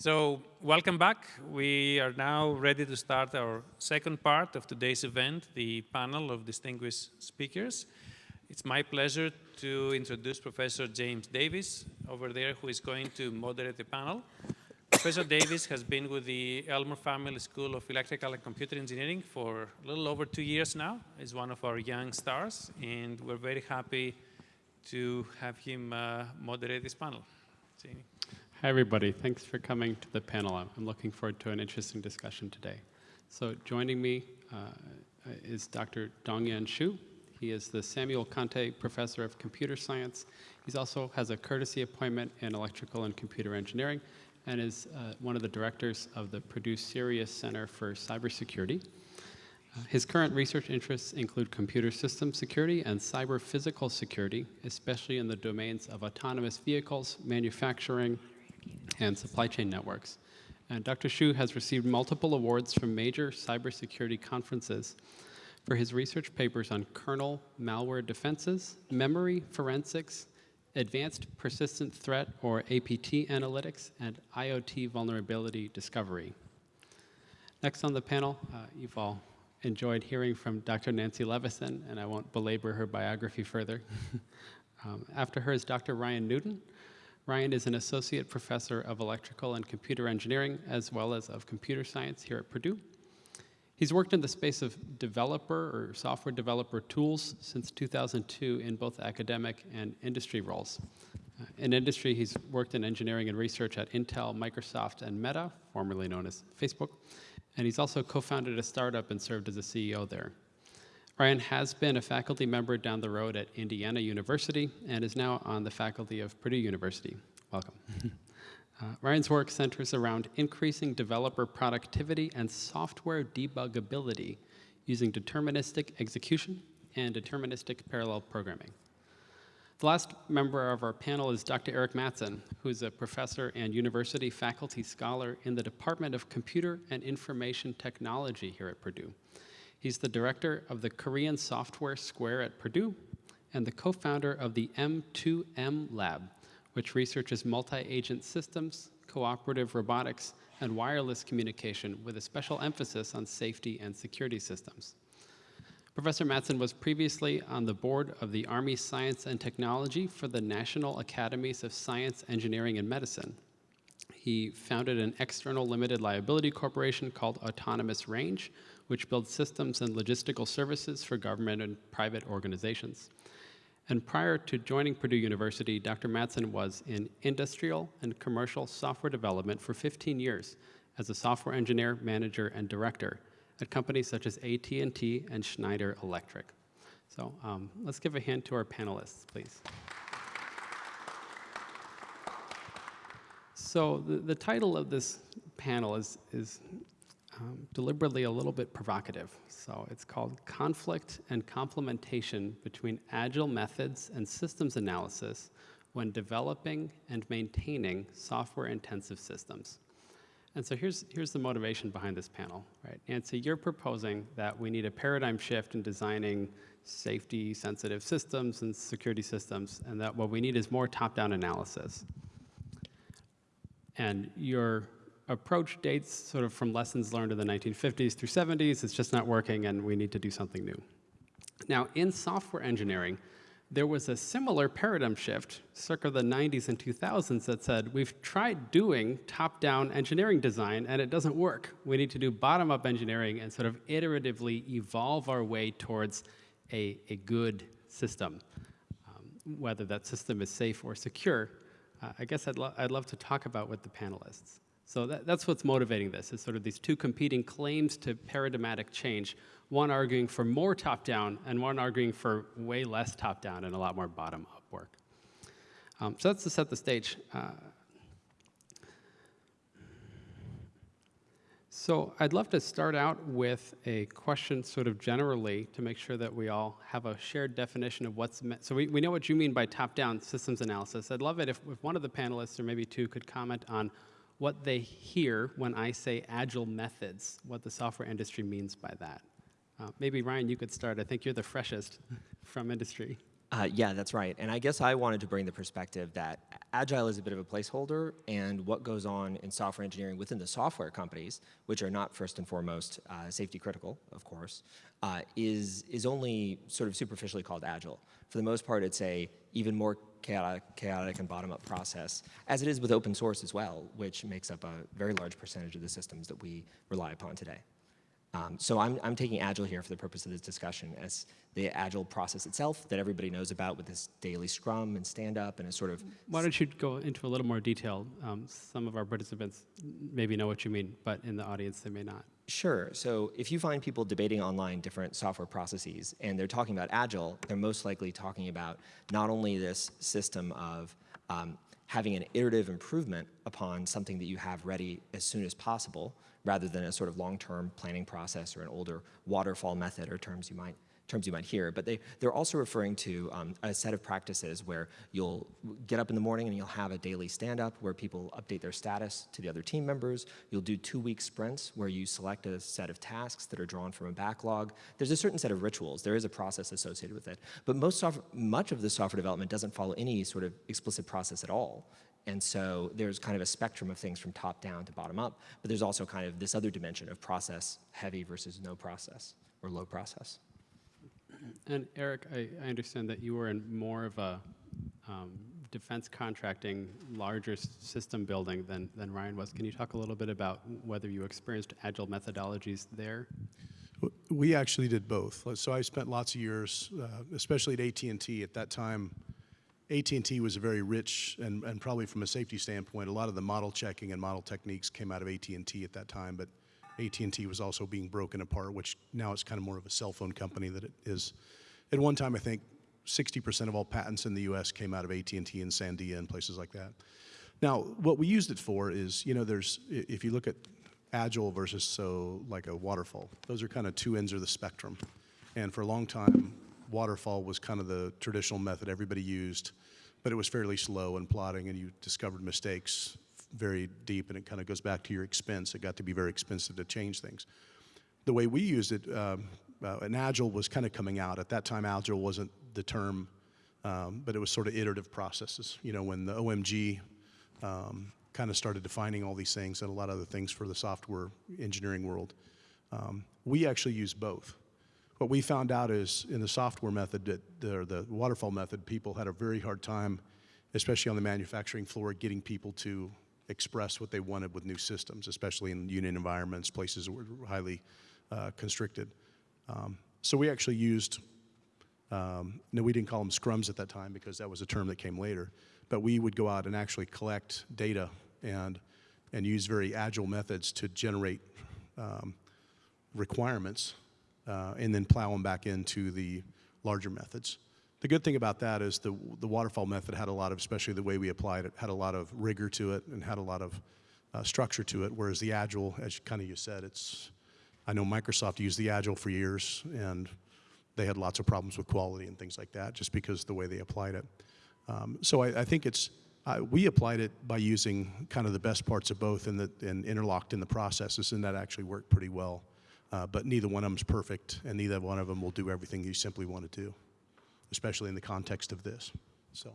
So welcome back. We are now ready to start our second part of today's event, the panel of distinguished speakers. It's my pleasure to introduce Professor James Davis over there, who is going to moderate the panel. Professor Davis has been with the Elmore Family School of Electrical and Computer Engineering for a little over two years now. He's one of our young stars, and we're very happy to have him uh, moderate this panel. Jamie. Hi, everybody. Thanks for coming to the panel. I'm looking forward to an interesting discussion today. So joining me uh, is Dr. Dongyan Xu. He is the Samuel Conte Professor of Computer Science. He also has a courtesy appointment in Electrical and Computer Engineering and is uh, one of the directors of the Purdue CERIAS Center for Cybersecurity. Uh, his current research interests include computer system security and cyber physical security, especially in the domains of autonomous vehicles, manufacturing, and supply chain networks. And Dr. Xu has received multiple awards from major cybersecurity conferences for his research papers on kernel malware defenses, memory forensics, advanced persistent threat or APT analytics, and IoT vulnerability discovery. Next on the panel, uh, you've all enjoyed hearing from Dr. Nancy Leveson, and I won't belabor her biography further. um, after her is Dr. Ryan Newton, Ryan is an associate professor of electrical and computer engineering, as well as of computer science here at Purdue. He's worked in the space of developer or software developer tools since 2002 in both academic and industry roles. Uh, in industry, he's worked in engineering and research at Intel, Microsoft, and Meta, formerly known as Facebook. And he's also co-founded a startup and served as a CEO there. Ryan has been a faculty member down the road at Indiana University and is now on the faculty of Purdue University. Welcome. uh, Ryan's work centers around increasing developer productivity and software debuggability using deterministic execution and deterministic parallel programming. The last member of our panel is Dr. Eric Matson, who's a professor and university faculty scholar in the Department of Computer and Information Technology here at Purdue. He's the director of the Korean Software Square at Purdue and the co-founder of the M2M Lab, which researches multi-agent systems, cooperative robotics, and wireless communication with a special emphasis on safety and security systems. Professor Matson was previously on the board of the Army Science and Technology for the National Academies of Science, Engineering, and Medicine. He founded an external limited liability corporation called Autonomous Range, which builds systems and logistical services for government and private organizations. And prior to joining Purdue University, Dr. Matson was in industrial and commercial software development for 15 years as a software engineer, manager, and director at companies such as AT&T and Schneider Electric. So um, let's give a hand to our panelists, please. So the, the title of this panel is, is um, deliberately a little bit provocative. So it's called Conflict and Complementation Between Agile Methods and Systems Analysis when Developing and Maintaining Software-Intensive Systems. And so here's, here's the motivation behind this panel, right? Nancy, you're proposing that we need a paradigm shift in designing safety sensitive systems and security systems, and that what we need is more top-down analysis. And you're approach dates sort of from lessons learned in the 1950s through 70s. It's just not working, and we need to do something new. Now, in software engineering, there was a similar paradigm shift circa the 90s and 2000s that said, we've tried doing top-down engineering design, and it doesn't work. We need to do bottom-up engineering and sort of iteratively evolve our way towards a, a good system, um, whether that system is safe or secure. Uh, I guess I'd, lo I'd love to talk about with the panelists. So that, that's what's motivating this, is sort of these two competing claims to paradigmatic change, one arguing for more top-down and one arguing for way less top-down and a lot more bottom-up work. Um, so that's to set the stage. Uh, so I'd love to start out with a question sort of generally to make sure that we all have a shared definition of what's meant. So we, we know what you mean by top-down systems analysis. I'd love it if, if one of the panelists or maybe two could comment on what they hear when I say agile methods, what the software industry means by that. Uh, maybe Ryan, you could start. I think you're the freshest from industry. Uh, yeah, that's right. And I guess I wanted to bring the perspective that agile is a bit of a placeholder, and what goes on in software engineering within the software companies, which are not first and foremost uh, safety critical, of course, uh, is is only sort of superficially called agile. For the most part, it's a even more chaotic, chaotic and bottom-up process, as it is with open source as well, which makes up a very large percentage of the systems that we rely upon today. Um, so I'm, I'm taking Agile here for the purpose of this discussion as the Agile process itself that everybody knows about with this daily Scrum and stand-up and a sort of Why don't you go into a little more detail? Um, some of our participants maybe know what you mean, but in the audience they may not. Sure. So if you find people debating online different software processes and they're talking about Agile, they're most likely talking about not only this system of um, having an iterative improvement upon something that you have ready as soon as possible, rather than a sort of long-term planning process or an older waterfall method or terms you might terms you might hear, but they, they're also referring to um, a set of practices where you'll get up in the morning and you'll have a daily stand-up where people update their status to the other team members. You'll do two-week sprints where you select a set of tasks that are drawn from a backlog. There's a certain set of rituals. There is a process associated with it. But most much of the software development doesn't follow any sort of explicit process at all. And so there's kind of a spectrum of things from top down to bottom up, but there's also kind of this other dimension of process heavy versus no process or low process. And Eric, I, I understand that you were in more of a um, defense contracting, larger system building than, than Ryan was. Can you talk a little bit about whether you experienced agile methodologies there? We actually did both. So I spent lots of years, uh, especially at AT&T. At that time, AT&T was a very rich, and, and probably from a safety standpoint, a lot of the model checking and model techniques came out of AT&T at that time. But AT&T was also being broken apart, which now it's kind of more of a cell phone company that it is. At one time, I think 60% of all patents in the U.S. came out of AT&T and Sandia and places like that. Now, what we used it for is, you know, there's, if you look at agile versus so like a waterfall, those are kind of two ends of the spectrum. And for a long time, waterfall was kind of the traditional method everybody used, but it was fairly slow and plotting, and you discovered mistakes very deep, and it kind of goes back to your expense. It got to be very expensive to change things the way we used it, um, uh, and Agile was kind of coming out. At that time, Agile wasn't the term, um, but it was sort of iterative processes. You know, when the OMG um, kind of started defining all these things and a lot of other things for the software engineering world, um, we actually use both. What we found out is in the software method, that the, the waterfall method, people had a very hard time, especially on the manufacturing floor, getting people to express what they wanted with new systems, especially in union environments, places that were highly uh, constricted. Um, so we actually used, um, no, we didn't call them scrums at that time because that was a term that came later, but we would go out and actually collect data and, and use very agile methods to generate um, requirements uh, and then plow them back into the larger methods. The good thing about that is the, the waterfall method had a lot of, especially the way we applied it, had a lot of rigor to it and had a lot of uh, structure to it, whereas the agile, as kind of you said, it's, I know Microsoft used the agile for years and they had lots of problems with quality and things like that just because the way they applied it. Um, so I, I think it's, uh, we applied it by using kind of the best parts of both and, interlocked in the processes, and that actually worked pretty well. Uh, but neither one of them is perfect, and neither one of them will do everything you simply want to do, especially in the context of this. So.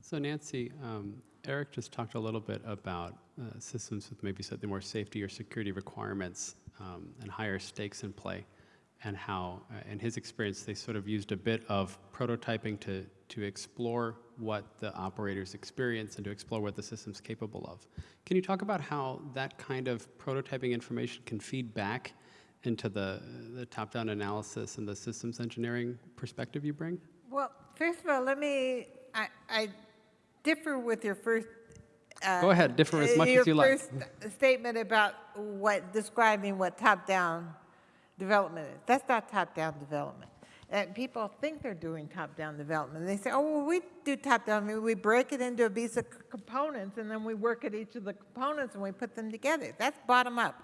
So Nancy, um, Eric just talked a little bit about uh, systems with maybe slightly more safety or security requirements um, and higher stakes in play, and how, uh, in his experience, they sort of used a bit of prototyping to, to explore what the operators experience and to explore what the system's capable of. Can you talk about how that kind of prototyping information can feed back into the, the top-down analysis and the systems engineering perspective you bring? Well, first of all, let me, I, I differ with your first. uh, Go ahead, differ as much as you like. first statement about what, describing what top-down development is. That's not top-down development. And people think they're doing top-down development. They say, oh, well, we do top-down, I mean, we break it into a piece of components, and then we work at each of the components and we put them together. That's bottom-up.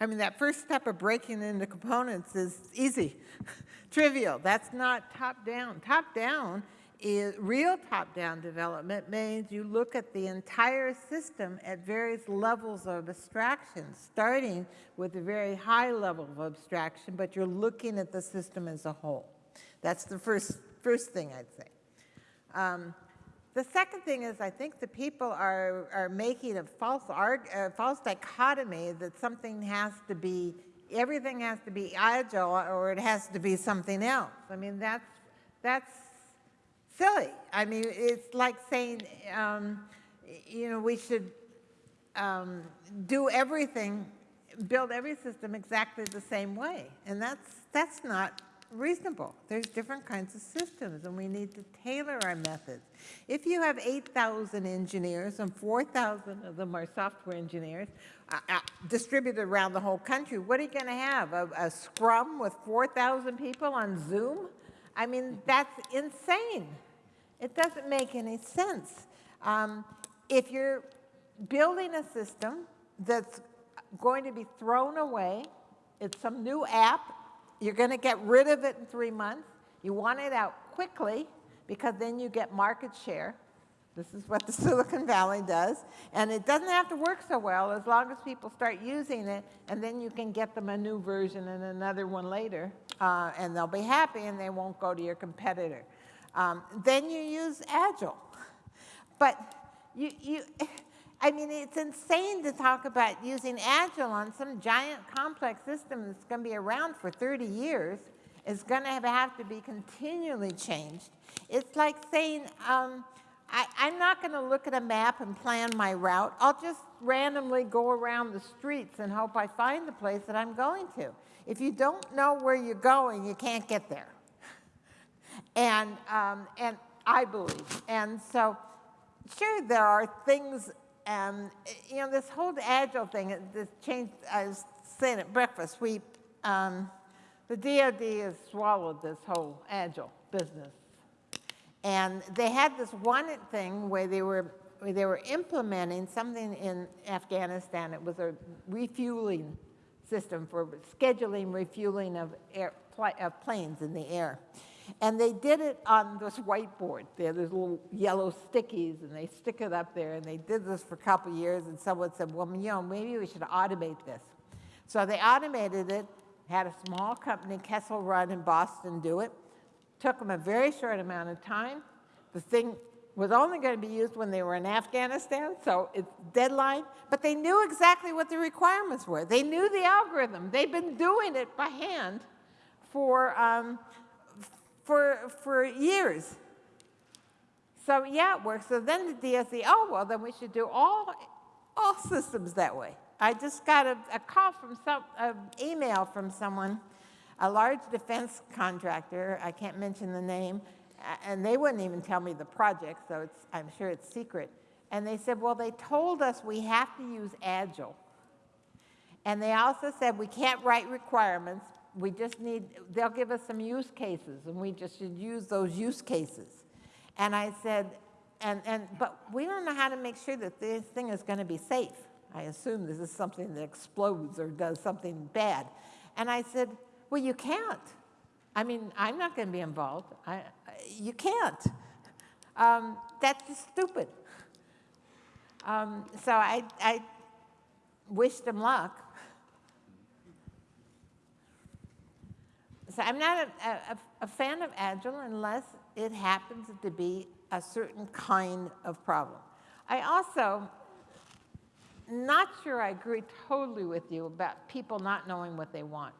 I mean, that first step of breaking into components is easy, trivial. That's not top down. Top down is real top down development means you look at the entire system at various levels of abstraction, starting with a very high level of abstraction, but you're looking at the system as a whole. That's the first first thing I'd say. Um, the second thing is, I think the people are, are making a false, arg, false dichotomy that something has to be, everything has to be agile or it has to be something else. I mean, that's, that's silly. I mean, it's like saying, um, you know, we should um, do everything, build every system exactly the same way. And that's, that's not reasonable. There's different kinds of systems, and we need to tailor our methods. If you have 8,000 engineers and 4,000 of them are software engineers uh, uh, distributed around the whole country, what are you going to have? A, a scrum with 4,000 people on Zoom? I mean, that's insane. It doesn't make any sense. Um, if you're building a system that's going to be thrown away, it's some new app, you're going to get rid of it in three months. You want it out quickly because then you get market share. This is what the Silicon Valley does. And it doesn't have to work so well as long as people start using it, and then you can get them a new version and another one later, uh, and they'll be happy and they won't go to your competitor. Um, then you use Agile. But you, you, I mean, it's insane to talk about using Agile on some giant complex system that's going to be around for 30 years. It's going to have to be continually changed. It's like saying, um, I, I'm not going to look at a map and plan my route. I'll just randomly go around the streets and hope I find the place that I'm going to. If you don't know where you're going, you can't get there. And, um, and I believe. And so, sure, there are things, um, you know, this whole agile thing, this change, I was saying at breakfast, we, um, the DOD has swallowed this whole agile business. And they had this one thing where they were, where they were implementing something in Afghanistan. It was a refueling system for scheduling refueling of, air, of planes in the air. And they did it on this whiteboard. Had these little yellow stickies, and they stick it up there. And they did this for a couple years, and someone said, well, you know, maybe we should automate this. So they automated it, had a small company, Kessel Run in Boston, do it. Took them a very short amount of time. The thing was only going to be used when they were in Afghanistan, so it's deadline. But they knew exactly what the requirements were. They knew the algorithm. They've been doing it by hand for, um, for, for years. So yeah, it works. So then the DSE, oh, well, then we should do all, all systems that way. I just got a, a call from some, an email from someone, a large defense contractor, I can't mention the name, and they wouldn't even tell me the project, so it's, I'm sure it's secret. And they said, well, they told us we have to use Agile. And they also said we can't write requirements, we just need, they'll give us some use cases, and we just should use those use cases. And I said, and, and, but we don't know how to make sure that this thing is going to be safe. I assume this is something that explodes or does something bad. And I said, well, you can't. I mean, I'm not going to be involved. I, you can't. Um, that's just stupid. Um, so I, I wish them luck. So I'm not a, a, a fan of Agile unless it happens to be a certain kind of problem. I also, not sure I agree totally with you about people not knowing what they want.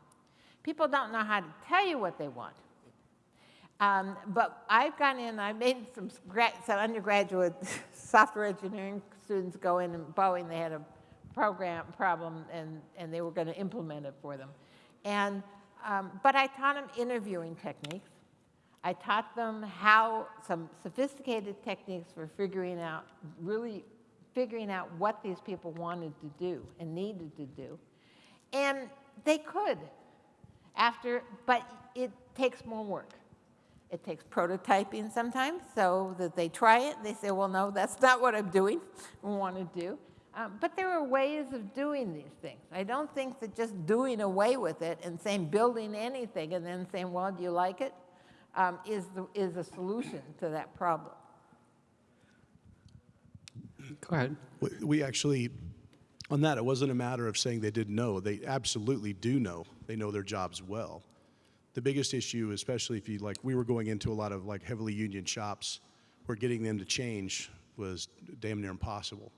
People don't know how to tell you what they want. Um, but I've gone in, I made some, some undergraduate software engineering students go in and Boeing, they had a program problem and, and they were going to implement it for them. And, um, but I taught them interviewing techniques. I taught them how some sophisticated techniques for figuring out, really figuring out what these people wanted to do and needed to do. And they could after, but it takes more work. It takes prototyping sometimes so that they try it. They say, well, no, that's not what I'm doing or want to do. Um, but there are ways of doing these things. I don't think that just doing away with it and saying building anything and then saying, well, do you like it, um, is the, is a solution to that problem. Go ahead. We- We actually, on that, it wasn't a matter of saying they didn't know. They absolutely do know. They know their jobs well. the biggest issue, especially if you like, we were going into a lot of like heavily union shops where getting them to change was damn near impossible.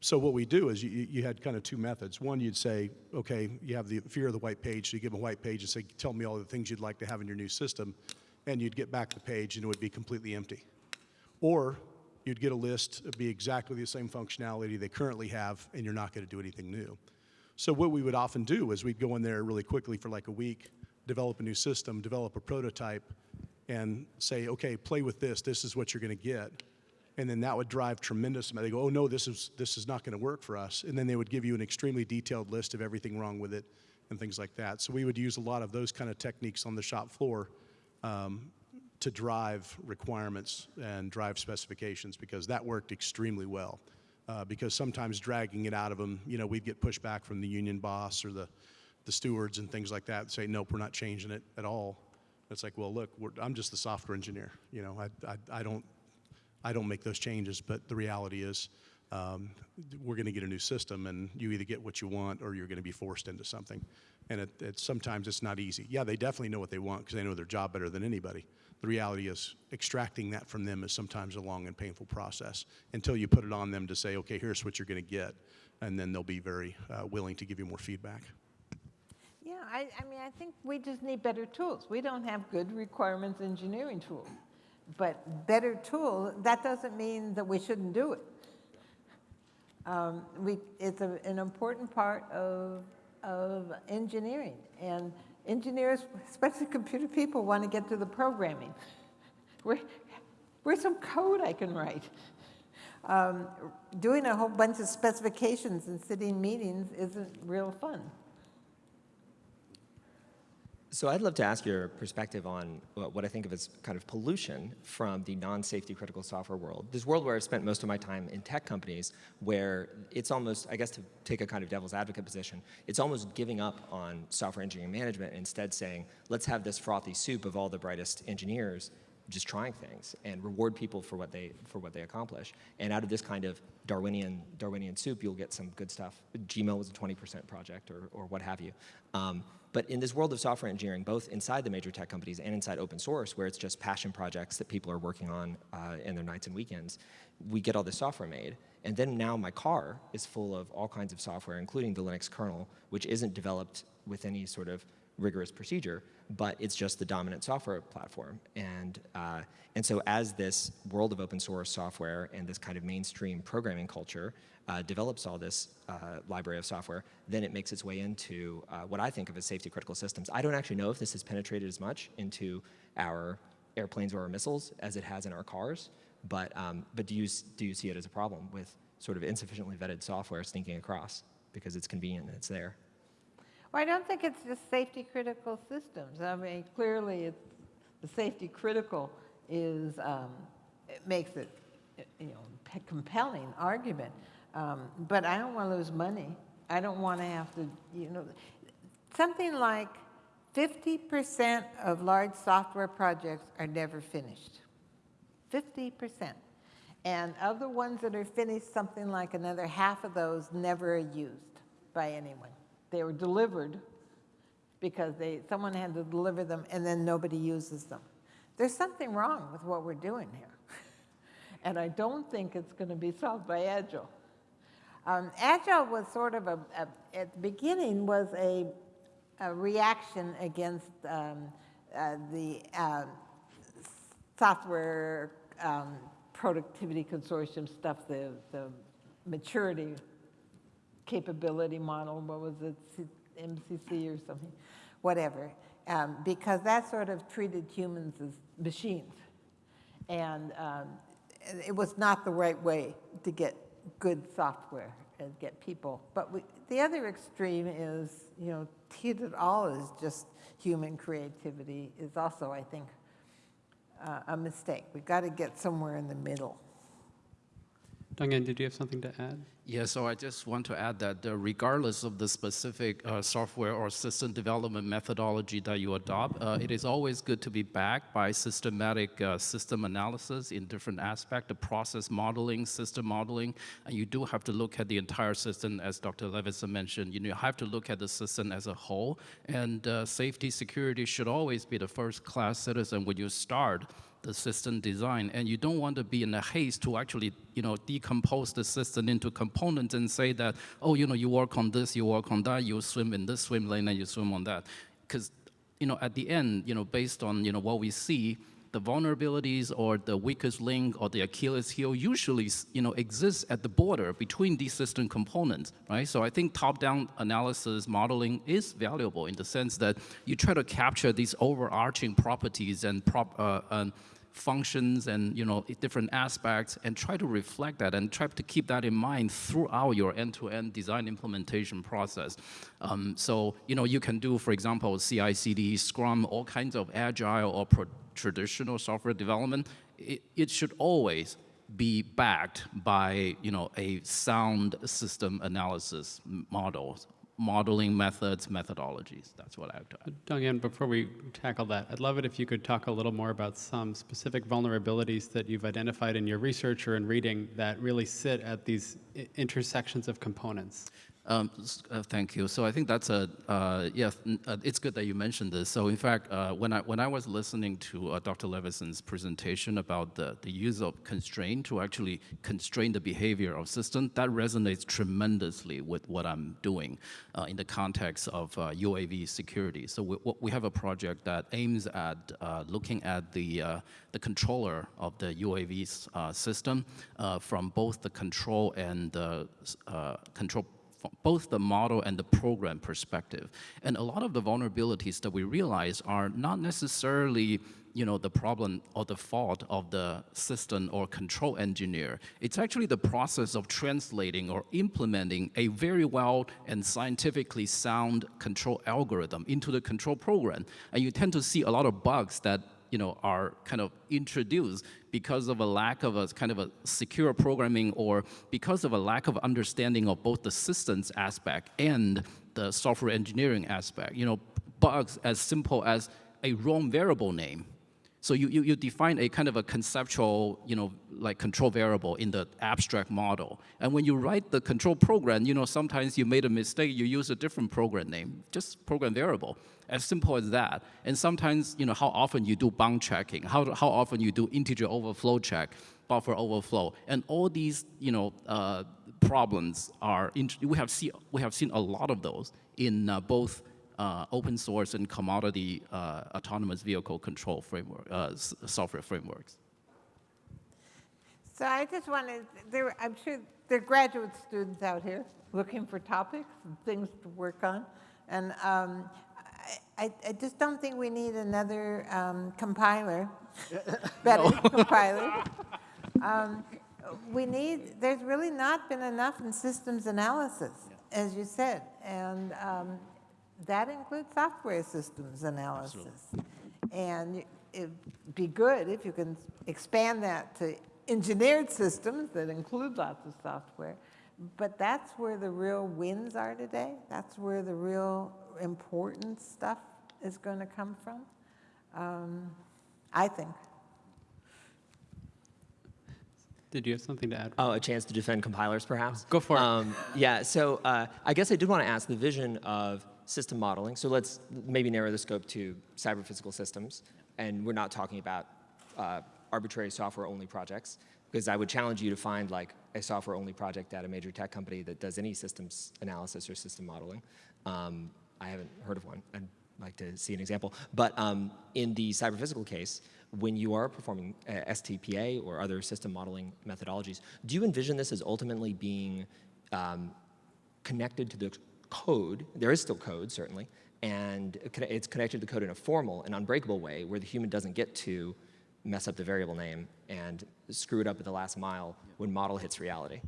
So what we do is you, you had kind of two methods. One, you'd say, okay, you have the fear of the white page, so you give them a white page and say, tell me all the things you'd like to have in your new system, and you'd get back the page and it would be completely empty. Or you'd get a list, it'd be exactly the same functionality they currently have, and you're not going to do anything new. So what we would often do is we'd go in there really quickly for like a week, develop a new system, develop a prototype, and say, okay, play with this. This is what you're going to get. And then that would drive tremendous amount. They go, oh no, this is this is not going to work for us. And then they would give you an extremely detailed list of everything wrong with it and things like that. So we would use a lot of those kind of techniques on the shop floor um, to drive requirements and drive specifications because that worked extremely well. Uh, because sometimes dragging it out of them, you know, we'd get pushback from the union boss or the, the stewards and things like that say, nope, we're not changing it at all. It's like, well, look, I'm just the software engineer. You know, I, I, I don't I don't make those changes, but the reality is um, we're going to get a new system, and you either get what you want or you're going to be forced into something. And it, it, sometimes it's not easy. Yeah, they definitely know what they want because they know their job better than anybody. The reality is extracting that from them is sometimes a long and painful process until you put it on them to say, okay, here's what you're going to get, and then they'll be very uh, willing to give you more feedback. Yeah, I, I mean, I think we just need better tools. We don't have good requirements engineering tools. But better tool, that doesn't mean that we shouldn't do it. Um, we, it's a, an important part of, of engineering. And engineers, especially computer people, want to get to the programming. Where, where's some code I can write? Um, doing a whole bunch of specifications and sitting meetings isn't real fun. So I'd love to ask your perspective on what I think of as kind of pollution from the non-safety critical software world. This world where I've spent most of my time in tech companies where it's almost, I guess to take a kind of devil's advocate position, it's almost giving up on software engineering management and instead saying, let's have this frothy soup of all the brightest engineers just trying things and reward people for what they for what they accomplish. And out of this kind of Darwinian Darwinian soup, you'll get some good stuff. Gmail was a 20% project or, or what have you. Um, but in this world of software engineering, both inside the major tech companies and inside open source, where it's just passion projects that people are working on uh, in their nights and weekends, we get all this software made. And then now my car is full of all kinds of software, including the Linux kernel, which isn't developed with any sort of rigorous procedure, but it's just the dominant software platform. And, uh, and so as this world of open source software and this kind of mainstream programming culture uh, develops all this uh, library of software, then it makes its way into uh, what I think of as safety critical systems. I don't actually know if this has penetrated as much into our airplanes or our missiles as it has in our cars, but, um, but do, you, do you see it as a problem with sort of insufficiently vetted software sneaking across because it's convenient and it's there? Well, I don't think it's just safety critical systems. I mean, clearly, it's, the safety critical is um, it makes it, you know, compelling argument. Um, but I don't want to lose money. I don't want to have to, you know, something like 50% of large software projects are never finished. 50%. And of the ones that are finished, something like another half of those never are used by anyone. They were delivered because they, someone had to deliver them and then nobody uses them. There's something wrong with what we're doing here. and I don't think it's going to be solved by Agile. Um, Agile was sort of a, a, at the beginning was a, a reaction against um, uh, the uh, software um, productivity consortium stuff, the, the maturity capability model, what was it, MCC or something, whatever, um, because that sort of treated humans as machines. And um, it was not the right way to get good software and get people. But we, the other extreme is, you know, treat it all as just human creativity is also, I think, uh, a mistake. We've got to get somewhere in the middle. Dongyan, did you have something to add? Yeah, so I just want to add that uh, regardless of the specific uh, software or system development methodology that you adopt, uh, it is always good to be backed by systematic uh, system analysis in different aspects, the process modeling, system modeling, and you do have to look at the entire system, as Dr. Leveson mentioned. You, know, you have to look at the system as a whole, and uh, safety security should always be the first class citizen when you start the system design, and you don't want to be in a haste to actually, you know, decompose the system into components and say that, oh, you know, you work on this, you work on that, you swim in this swim lane, and you swim on that, because, you know, at the end, you know, based on you know what we see, the vulnerabilities or the weakest link or the Achilles heel usually, you know, exists at the border between these system components, right? So I think top-down analysis modeling is valuable in the sense that you try to capture these overarching properties and prop. Uh, and functions and you know different aspects and try to reflect that and try to keep that in mind throughout your end-to-end design implementation process. Um, so you know you can do, for example, CI/CD, Scrum, all kinds of agile or traditional software development. It, it should always be backed by you know a sound system analysis model modeling methods, methodologies. That's what I have to add. Before we tackle that, I'd love it if you could talk a little more about some specific vulnerabilities that you've identified in your research or in reading that really sit at these intersections of components. Um, uh, thank you. So I think that's a uh. Uh, it's good that you mentioned this. So in fact, uh, when I when I was listening to uh, Dr. Leveson's presentation about the the use of constraint to actually constrain the behavior of system, that resonates tremendously with what I'm doing uh, in the context of UAV security. So we, we have a project that aims at looking at the the controller of the UAV system from both the control and the control both the model and the program perspective. And a lot of the vulnerabilities that we realize are not necessarily you know, the problem or the fault of the system or control engineer. It's actually the process of translating or implementing a very well and scientifically sound control algorithm into the control program. And you tend to see a lot of bugs that you know, are kind of introduced because of a lack of a kind of a secure programming or because of a lack of understanding of both the systems aspect and the software engineering aspect. You know, bugs as simple as a wrong variable name so you, you, you, define a kind of a conceptual, you know, like control variable in the abstract model. And when you write the control program, you know, sometimes you made a mistake, you use a different program name, just program variable, as simple as that. And sometimes, you know, how often you do bound checking, how, how often you do integer overflow check, buffer overflow, and all these, you know, uh, problems are, we have, see, we have seen a lot of those in uh, both uh, open source and commodity uh, autonomous vehicle control framework, uh, software frameworks. So I just wanted, there, I'm sure there are graduate students out here looking for topics and things to work on. And um, I, I, just don't think we need another um, compiler, better compiler. Um, we need, there's really not been enough in systems analysis, as you said. And um, that includes software systems analysis. Absolutely. And it'd be good if you can expand that to engineered systems that include lots of software. But that's where the real wins are today. That's where the real important stuff is going to come from, um, I think. Did you have something to add? Oh, a chance to defend compilers, perhaps? Go for it. Um, yeah, so uh, I guess I did want to ask the vision of system modeling. So let's maybe narrow the scope to cyber physical systems. And we're not talking about uh, arbitrary software-only projects, because I would challenge you to find like a software-only project at a major tech company that does any systems analysis or system modeling. Um, I haven't heard of one. I'd like to see an example. But um, in the cyber physical case, when you are performing uh, STPA or other system modeling methodologies, do you envision this as ultimately being um, connected to the code, there is still code, certainly, and it's connected to code in a formal and unbreakable way where the human doesn't get to mess up the variable name and screw it up at the last mile when model hits reality.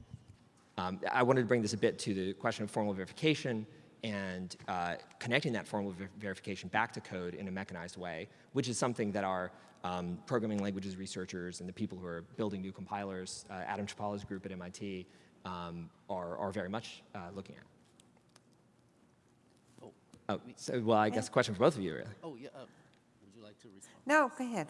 Um, I wanted to bring this a bit to the question of formal verification and uh, connecting that formal ver verification back to code in a mechanized way, which is something that our um, programming languages researchers and the people who are building new compilers, uh, Adam Chlipala's group at MIT, um, are, are very much uh, looking at. Oh, so, well, I guess a question for both of you, really. Oh, yeah. uh, Would you like to respond? No, go ahead.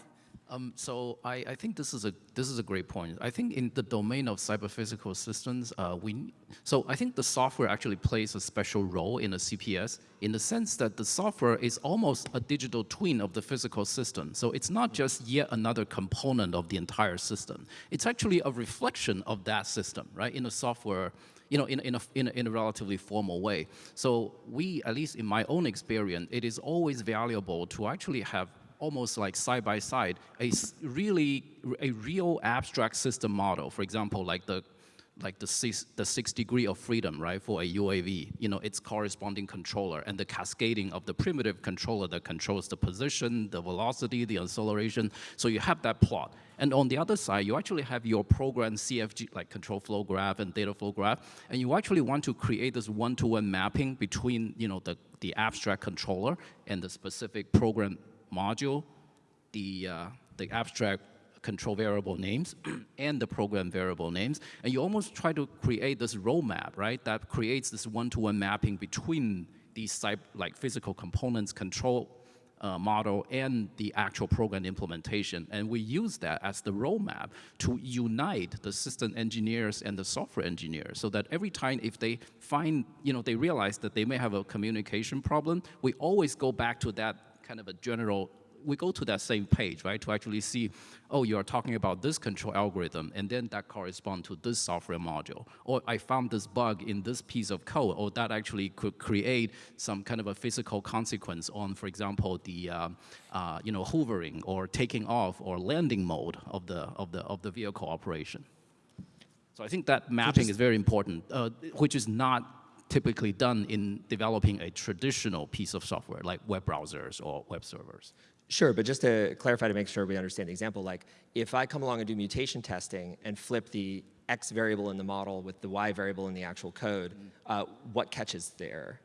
Um, so I, I think this is a this is a great point. I think in the domain of cyber-physical systems, uh, we so I think the software actually plays a special role in a CPS in the sense that the software is almost a digital twin of the physical system. So it's not just yet another component of the entire system. It's actually a reflection of that system, right? In the software you know, in, in, a, in, a, in a relatively formal way. So we, at least in my own experience, it is always valuable to actually have almost like side by side a really a real abstract system model. For example, like the like the six, the six degree of freedom, right, for a UAV, you know, its corresponding controller and the cascading of the primitive controller that controls the position, the velocity, the acceleration. So you have that plot. And on the other side, you actually have your program CFG, like control flow graph and data flow graph, and you actually want to create this one-to-one mapping between, you know, the, the abstract controller and the specific program module, the, uh, the abstract control variable names and the program variable names. And you almost try to create this roadmap, right? That creates this one-to-one mapping between these type, like physical components, control uh, model, and the actual program implementation. And we use that as the roadmap to unite the system engineers and the software engineers so that every time if they find, you know, they realize that they may have a communication problem, we always go back to that kind of a general we go to that same page, right, to actually see, oh, you are talking about this control algorithm, and then that corresponds to this software module. Or I found this bug in this piece of code, or that actually could create some kind of a physical consequence on, for example, the, uh, uh, you know, hoovering or taking off or landing mode of the, of the, of the vehicle operation. So I think that mapping is very important, uh, which is not typically done in developing a traditional piece of software like web browsers or web servers. Sure, but just to clarify to make sure we understand the example, like if I come along and do mutation testing and flip the X variable in the model with the Y variable in the actual code, uh, what catches the error?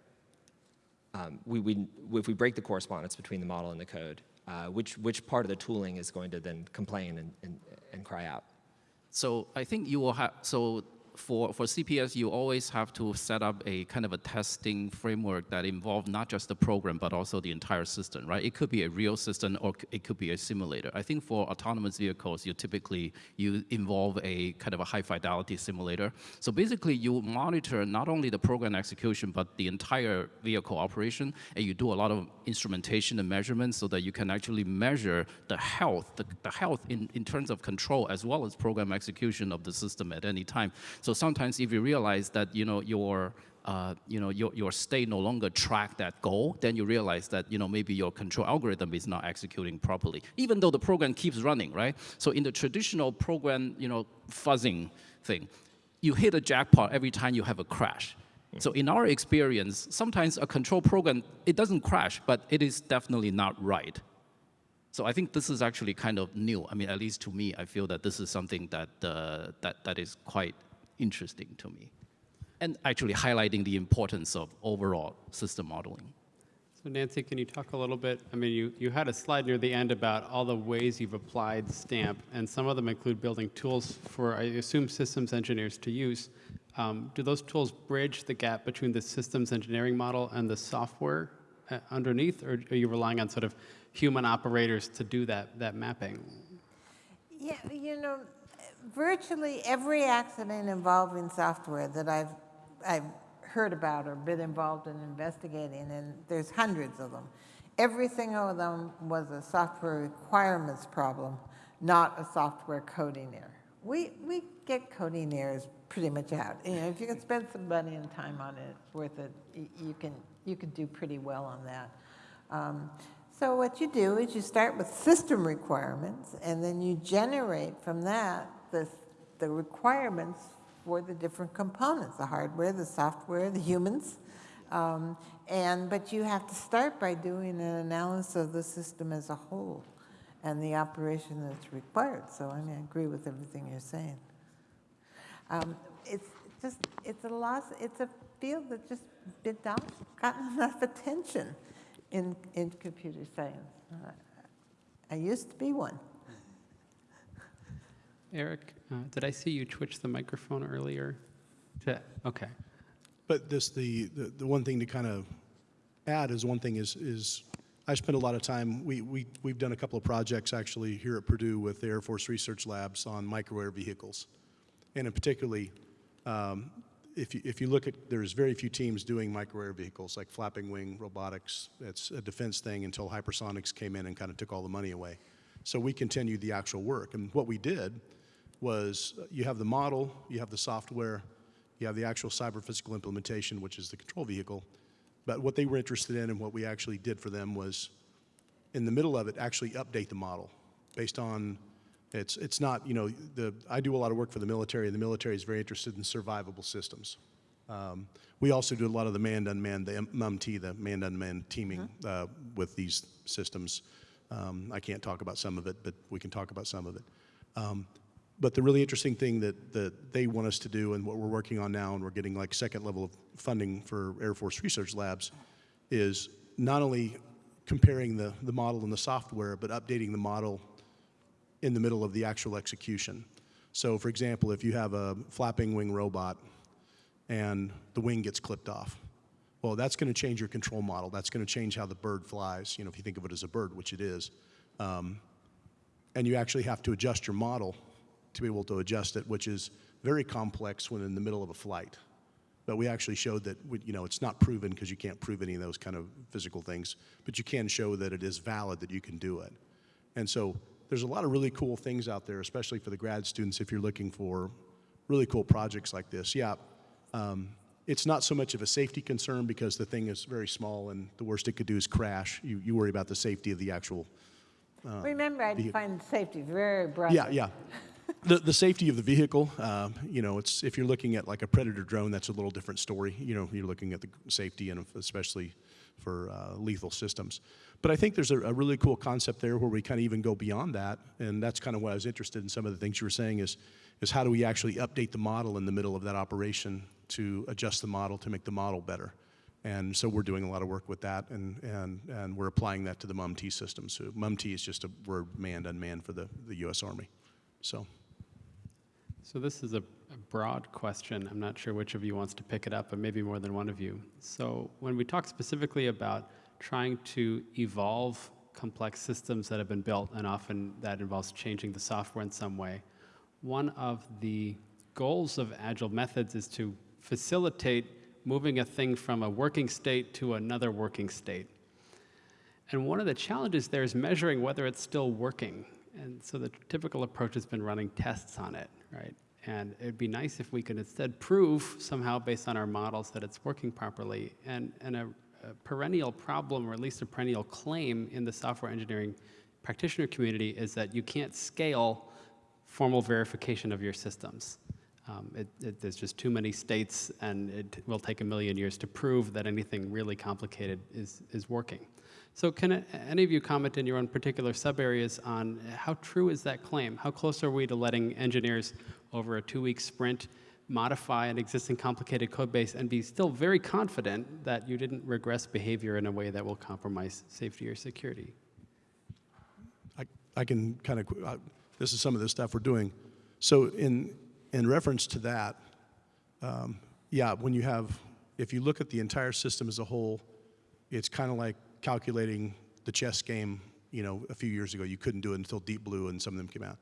Um, we, we, if we break the correspondence between the model and the code, uh, which, which part of the tooling is going to then complain and, and, and cry out? So I think you will have, so for, for CPS, you always have to set up a kind of a testing framework that involves not just the program, but also the entire system, right? It could be a real system or it could be a simulator. I think for autonomous vehicles, you typically, you involve a kind of a high fidelity simulator. So basically you monitor not only the program execution, but the entire vehicle operation, and you do a lot of instrumentation and measurements so that you can actually measure the health, the, the health in, in terms of control as well as program execution of the system at any time. So sometimes if you realize that you know your uh, you know your, your state no longer track that goal, then you realize that you know maybe your control algorithm is not executing properly, even though the program keeps running, right? So in the traditional program, you know, fuzzing thing, you hit a jackpot every time you have a crash. So in our experience, sometimes a control program it doesn't crash, but it is definitely not right. So I think this is actually kind of new. I mean, at least to me, I feel that this is something that uh, that that is quite interesting to me, and actually highlighting the importance of overall system modeling. So Nancy, can you talk a little bit? I mean, you, you had a slide near the end about all the ways you've applied STAMP, and some of them include building tools for, I assume, systems engineers to use. Um, do those tools bridge the gap between the systems engineering model and the software uh, underneath, or are you relying on sort of human operators to do that, that mapping? Yeah, you know, virtually every accident involving software that I've, I've heard about or been involved in investigating, and there's hundreds of them, every single of them was a software requirements problem, not a software coding error. We, we get coding errors pretty much out. You know, if you can spend some money and time on it, it's worth it. You can, you can do pretty well on that. Um, so what you do is you start with system requirements, and then you generate from that the, the requirements for the different components, the hardware, the software, the humans. Um, and, but you have to start by doing an analysis of the system as a whole and the operation that's required. So I mean, I agree with everything you're saying. Um, it's just, it's a loss, it's a field that just been not gotten enough attention in, in computer science. Uh, I used to be one. Eric, uh, did I see you twitch the microphone earlier? To- Okay. But this, the, the, the one thing to kind of add is one thing is, is I spend a lot of time, we, we, we've done a couple of projects actually here at Purdue with the Air Force Research Labs on micro air vehicles. And in particularly, um, if you, if you look at, there's very few teams doing micro air vehicles like flapping wing robotics. It's a defense thing until hypersonics came in and kind of took all the money away. So we continued the actual work. And what we did was you have the model, you have the software, you have the actual cyber physical implementation, which is the control vehicle. But what they were interested in and what we actually did for them was, in the middle of it, actually update the model based on, it's, it's not, you know, the, I do a lot of work for the military, and the military is very interested in survivable systems. Um, we also do a lot of the manned-unmanned, the MUMT, the manned-unmanned teaming uh, with these systems. Um, I can't talk about some of it, but we can talk about some of it. Um, but the really interesting thing that, that they want us to do and what we're working on now, and we're getting like second level of funding for Air Force Research Labs, is not only comparing the, the model and the software, but updating the model in the middle of the actual execution. So for example, if you have a flapping wing robot and the wing gets clipped off, well, that's going to change your control model. That's going to change how the bird flies, you know, if you think of it as a bird, which it is. Um, and you actually have to adjust your model to be able to adjust it, which is very complex when in the middle of a flight. But we actually showed that, we- you know, it's not proven because you can't prove any of those kind of physical things, but you can show that it is valid that you can do it. And so there's a lot of really cool things out there, especially for the grad students if you're looking for really cool projects like this. Yeah, um, it's not so much of a safety concern because the thing is very small and the worst it could do is crash. You, you worry about the safety of the actual Remember, I define safety very broadly. yeah, yeah. The, the safety of the vehicle, um, you know, it's, if you're looking at like a Predator drone, that's a little different story. You know, you're looking at the safety and especially for uh, lethal systems. But I think there's a, a really cool concept there where we kind of even go beyond that. And that's kind of what I was interested in some of the things you were saying is, is how do we actually update the model in the middle of that operation to adjust the model to make the model better. And so we're doing a lot of work with that, and, and, and we're applying that to the MUMT system. So MUMT is just a word manned, unmanned for the, the U.S. Army. So, So this is a, a broad question. I'm not sure which of you wants to pick it up, but maybe more than one of you. So when we talk specifically about trying to evolve complex systems that have been built, and often that involves changing the software in some way, one of the goals of agile methods is to facilitate moving a thing from a working state to another working state. And one of the challenges there is measuring whether it's still working. And so the typical approach has been running tests on it, right? And it'd be nice if we could instead prove somehow based on our models that it's working properly. And, and a, a perennial problem, or at least a perennial claim in the software engineering practitioner community is that you can't scale formal verification of your systems. Um, it, it, there's just too many states, and it will take a million years to prove that anything really complicated is, is working. So can any of you comment in your own particular sub-areas on how true is that claim? How close are we to letting engineers over a two-week sprint modify an existing complicated code base and be still very confident that you didn't regress behavior in a way that will compromise safety or security? I, I can kind of, uh, this is some of the stuff we're doing. So in, in reference to that, um, yeah, when you have, if you look at the entire system as a whole, it's kind of like calculating the chess game, you know, a few years ago. You couldn't do it until Deep Blue and some of them came out.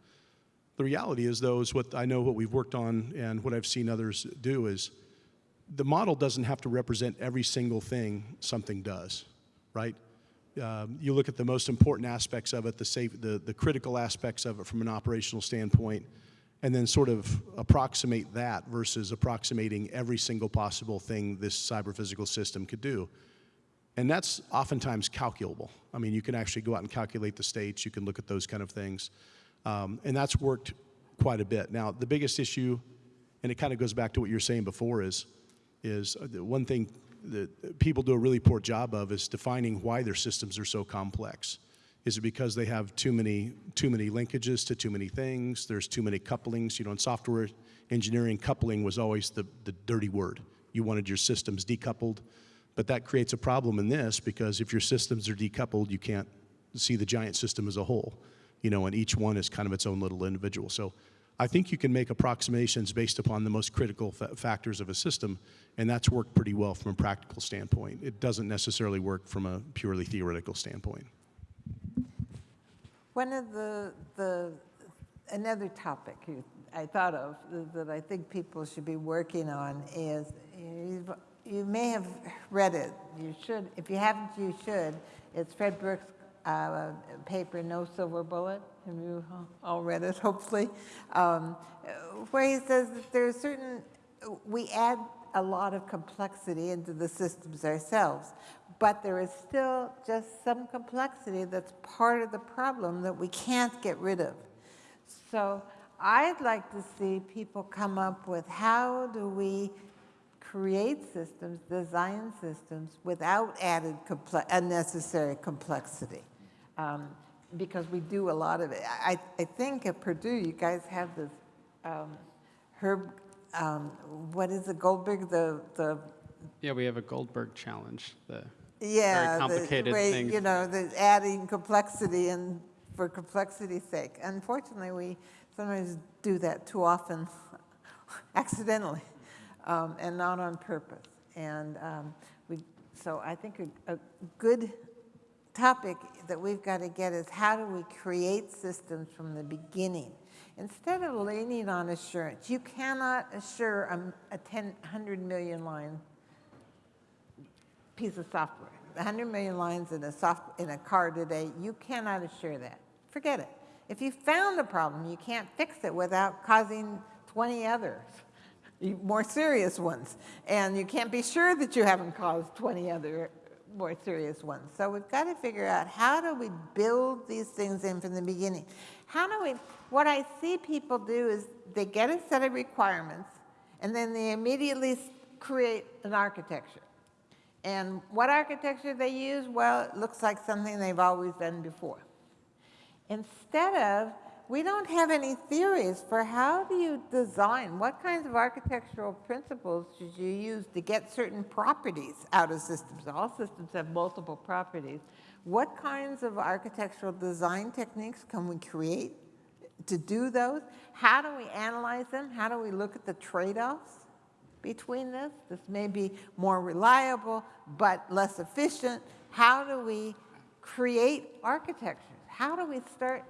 The reality is, though, is what I know what we've worked on and what I've seen others do is the model doesn't have to represent every single thing something does, right? Um, you look at the most important aspects of it, the, safe, the, the critical aspects of it from an operational standpoint, and then sort of approximate that versus approximating every single possible thing this cyber physical system could do. And that's oftentimes calculable. I mean, you can actually go out and calculate the states, you can look at those kind of things. Um, and that's worked quite a bit. Now, the biggest issue, and it kind of goes back to what you were saying before, is, is uh, one thing that people do a really poor job of is defining why their systems are so complex. Is it because they have too many, too many linkages to too many things? There's too many couplings. You know, in software engineering, coupling was always the, the dirty word. You wanted your systems decoupled. But that creates a problem in this because if your systems are decoupled, you can't see the giant system as a whole, you know, and each one is kind of its own little individual. So I think you can make approximations based upon the most critical fa- factors of a system, and that's worked pretty well from a practical standpoint. It doesn't necessarily work from a purely theoretical standpoint. One of the, the, another topic you- I thought of that I think people should be working on is, you've- you may have read it, you should, if you haven't, you should. It's Fred Brooks' uh, paper, No Silver Bullet. Have you all read it, hopefully? Um, Where he says that there are certain, we add a lot of complexity into the systems ourselves, but there is still just some complexity that's part of the problem that we can't get rid of. So I'd like to see people come up with how do we create systems, design systems without added comple- unnecessary complexity. Um, because we do a lot of it. I, I think at Purdue, you guys have this um, Herb, um, what is it, Goldberg, the, the Yeah, we have a Goldberg challenge. The yeah, very the complicated way, things. You know, the adding complexity and for complexity's sake. Unfortunately, we sometimes do that too often, accidentally, um, and not on purpose. And um, we, so I think a, a good topic that we've got to get is how do we create systems from the beginning? Instead of leaning on assurance, you cannot assure a, a 10, 100 million line piece of software. 100 million lines in a, soft, in a car today, you cannot assure that. Forget it. If you found a problem, you can't fix it without causing 20 others, more serious ones. And you can't be sure that you haven't caused 20 other more serious ones. So we've got to figure out how do we build these things in from the beginning. How do we, what I see people do is they get a set of requirements and then they immediately create an architecture. And what architecture they use? Well, it looks like something they've always done before. Instead of, we don't have any theories for how do you design, what kinds of architectural principles should you use to get certain properties out of systems? All systems have multiple properties. What kinds of architectural design techniques can we create to do those? How do we analyze them? How do we look at the trade-offs? between this? This may be more reliable, but less efficient. How do we create architectures? How do we start?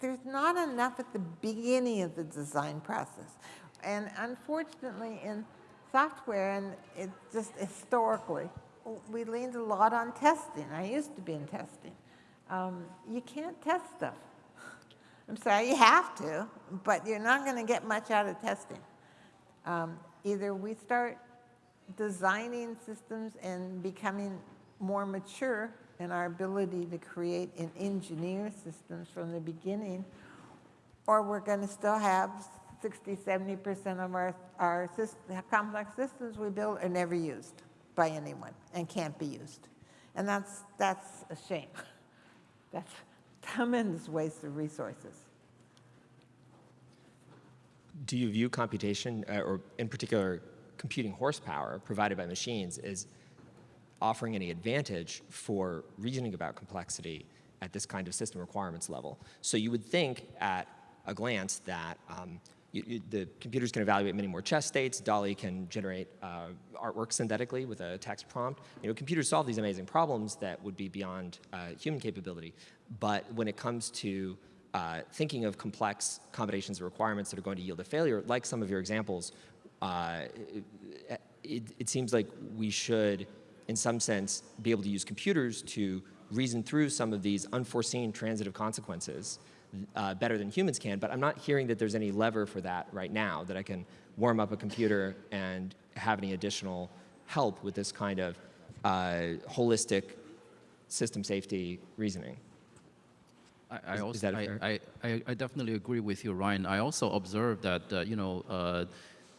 There's not enough at the beginning of the design process. And unfortunately, in software, and it just historically, we leaned a lot on testing. I used to be in testing. Um, you can't test stuff. I'm sorry, you have to, but you're not going to get much out of testing. Um, either we start designing systems and becoming more mature in our ability to create and engineer systems from the beginning, or we're going to still have 60, 70% of our, our syst- complex systems we build are never used by anyone and can't be used. And that's, that's a shame. That's tremendous waste of resources. Do you view computation, uh, or in particular computing horsepower provided by machines, as offering any advantage for reasoning about complexity at this kind of system requirements level? So you would think at a glance that um, you, you, the computers can evaluate many more chess states. DALL-E can generate uh, artwork synthetically with a text prompt. You know, computers solve these amazing problems that would be beyond uh, human capability. But when it comes to uh, thinking of complex combinations of requirements that are going to yield a failure, like some of your examples, uh, it, it, it seems like we should, in some sense, be able to use computers to reason through some of these unforeseen transitive consequences uh, better than humans can, but I'm not hearing that there's any lever for that right now, that I can warm up a computer and have any additional help with this kind of uh, holistic system safety reasoning. I, I Is- is also, that I, fair? I, I, I definitely agree with you, Ryan. I also observed that, uh, you know, uh,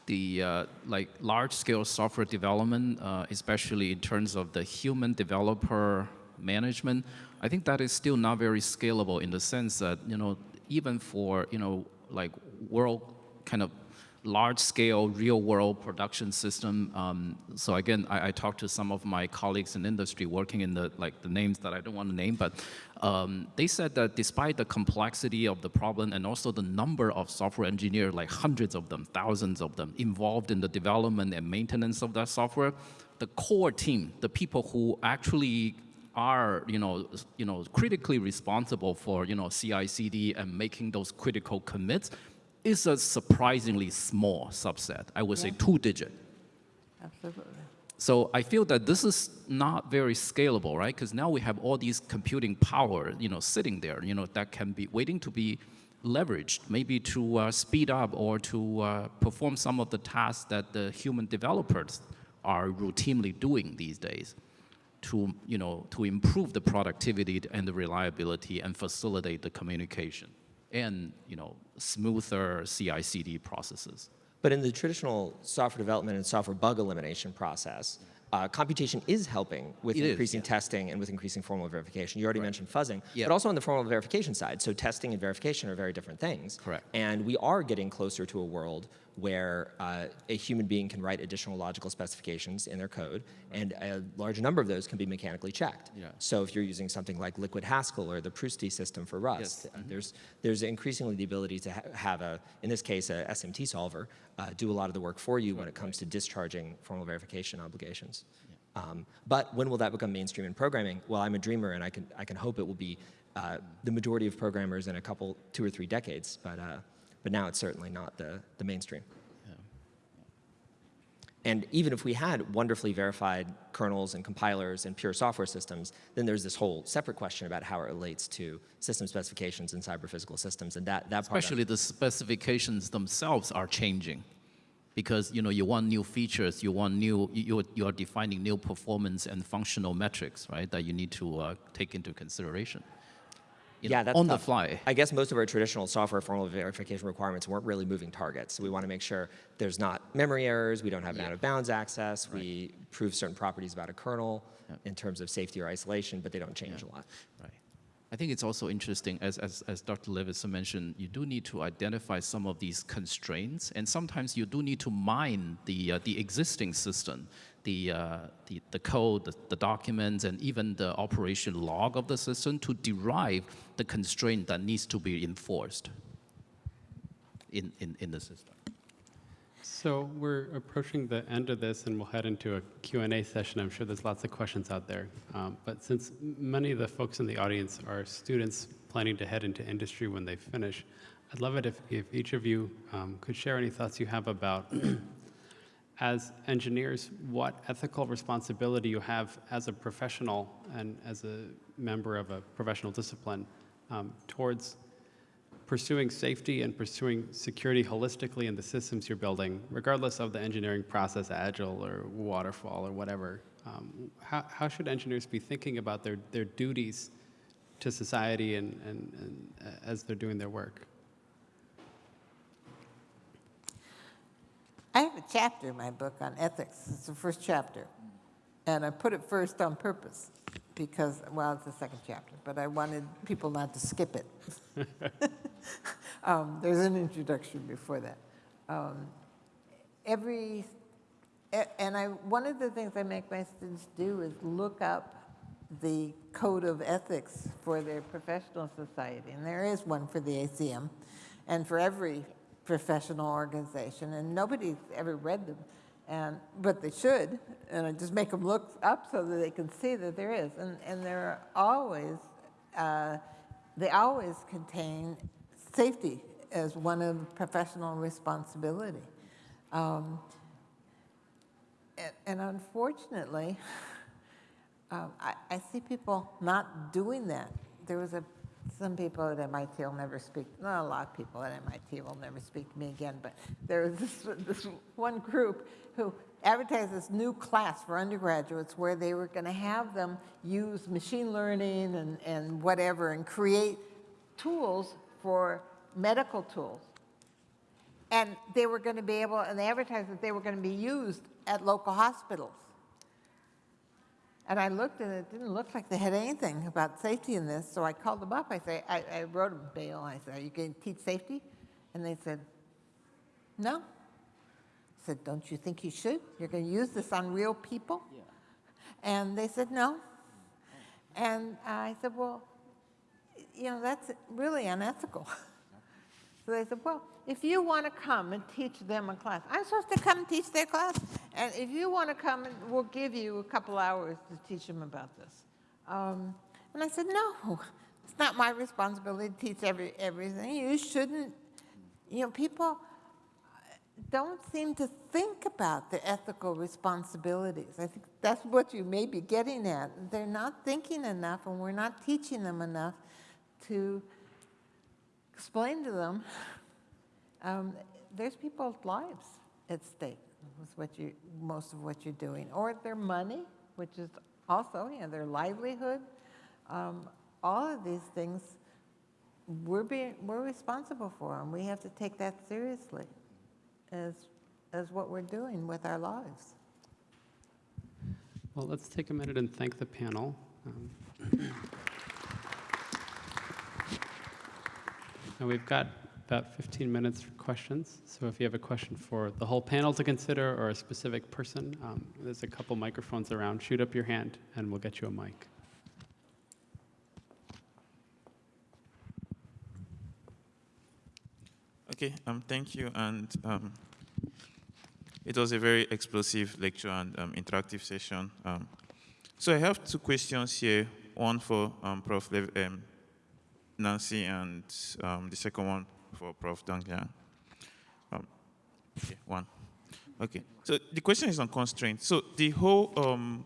the uh, like large-scale software development, uh, especially in terms of the human developer management, I think that is still not very scalable in the sense that, you know, even for, you know, like world kind of large-scale, real-world production system. Um, so again, I, I talked to some of my colleagues in industry working in the like the names that I don't want to name, but um, they said that despite the complexity of the problem and also the number of software engineers, like hundreds of them, thousands of them, involved in the development and maintenance of that software, the core team, the people who actually are you know you know critically responsible for you know CI/CD and making those critical commits is a surprisingly small subset. I would say two digit. Absolutely. So I feel that this is not very scalable, right? Because now we have all these computing power, you know, sitting there, you know, that can be waiting to be leveraged, maybe to uh, speed up or to uh, perform some of the tasks that the human developers are routinely doing these days to, you know, to improve the productivity and the reliability and facilitate the communication and, you know, smoother CI/CD processes. But in the traditional software development and software bug elimination process, uh, computation is helping with It is, increasing yeah. testing and with increasing formal verification. You already mentioned fuzzing, Yeah. but also on the formal verification side. So testing and verification are very different things. Correct. And we are getting closer to a world where uh, a human being can write additional logical specifications in their code, and a large number of those can be mechanically checked. Yeah. So if you're using something like Liquid Haskell or the Prusti system for Rust, Yes. uh, there's there's increasingly the ability to ha have a, in this case, a SMT solver uh, do a lot of the work for you when it comes to discharging formal verification obligations. Um, but when will that become mainstream in programming? Well, I'm a dreamer, and I can I can hope it will be uh, the majority of programmers in a couple, two or three decades. But uh, but now it's certainly not the the mainstream. And even if we had wonderfully verified kernels and compilers and pure software systems, then there's this whole separate question about how it relates to system specifications and cyber-physical systems. And that, that part Especially the specifications themselves are changing. Because you know you want new features, you want new, you, you are defining new performance and functional metrics, right? That you need to uh, take into consideration. You know, yeah, that's on the fly. I guess most of our traditional software formal verification requirements weren't really moving targets. So we want to make sure there's not memory errors, we don't have an Yeah. out of bounds access, we prove certain properties about a kernel in terms of safety or isolation, but they don't change a lot. Right. I think it's also interesting, as, as, as Dr. Leveson mentioned, you do need to identify some of these constraints, and sometimes you do need to mine the, uh, the existing system, the, uh, the, the code, the, the documents, and even the operation log of the system to derive the constraint that needs to be enforced in, in, in the system. So we're approaching the end of this, and we'll head into a Q&A session. I'm sure there's lots of questions out there. Um, but since many of the folks in the audience are students planning to head into industry when they finish, I'd love it if, if each of you um, could share any thoughts you have about, as engineers, what ethical responsibility you have as a professional and as a member of a professional discipline um, towards pursuing safety and pursuing security holistically in the systems you're building, regardless of the engineering process, agile or waterfall or whatever. Um, how, how should engineers be thinking about their, their duties to society and, and, and uh, as they're doing their work? I have a chapter in my book on ethics. It's the first chapter. And I put it first on purpose because, well, it's the second chapter, but I wanted people not to skip it. um, there's an introduction before that. Um, every, and I, one of the things I make my students do is look up the code of ethics for their professional society. And there is one for the ACM and for every professional organization. And nobody's ever read them, and, but they should. And I just make them look up so that they can see that there is. And, and there are always, uh, they always contain safety as one of professional responsibility. Um, and, and unfortunately, um, I, I see people not doing that. There was a, some people at MIT will never speak, not a lot of people at MIT will never speak to me again, but there was this, this one group who advertised this new class for undergraduates where they were going to have them use machine learning and, and whatever and create tools for medical tools. And they were going to be able, and they advertised that they were going to be used at local hospitals. And I looked and it didn't look like they had anything about safety in this, so I called them up. I say, I, I wrote them, Bail, I said, are you going to teach safety? And they said, no. I said, don't you think you should? You're going to use this on real people? Yeah. And they said, no. And I said, well, you know, that's really unethical. So they said, well, if you want to come and teach them a class, I'm supposed to come and teach their class? And if you want to come, we'll give you a couple hours to teach them about this. Um, and I said, no, it's not my responsibility to teach every, everything. You shouldn't, you know, people don't seem to think about the ethical responsibilities. I think that's what you may be getting at. They're not thinking enough, and we're not teaching them enough to explain to them um, there's people's lives at stake with what you, most of what you're doing, or their money, which is also, you know, their livelihood. Um, all of these things we're being, we're responsible for, and we have to take that seriously as, as what we're doing with our lives. Well, let's take a minute and thank the panel. Um, We've got about 15 minutes for questions, so if you have a question for the whole panel to consider or a specific person, um, there's a couple microphones around. Shoot up your hand, and we'll get you a mic. Okay, um, thank you. And um, it was a very explosive lecture and um, interactive session. Um, so I have two questions here, one for um, Prof. Lev um, Nancy and um, the second one for Prof. Dongyan. Um, okay, one. Okay, so the question is on constraints. So the whole, um,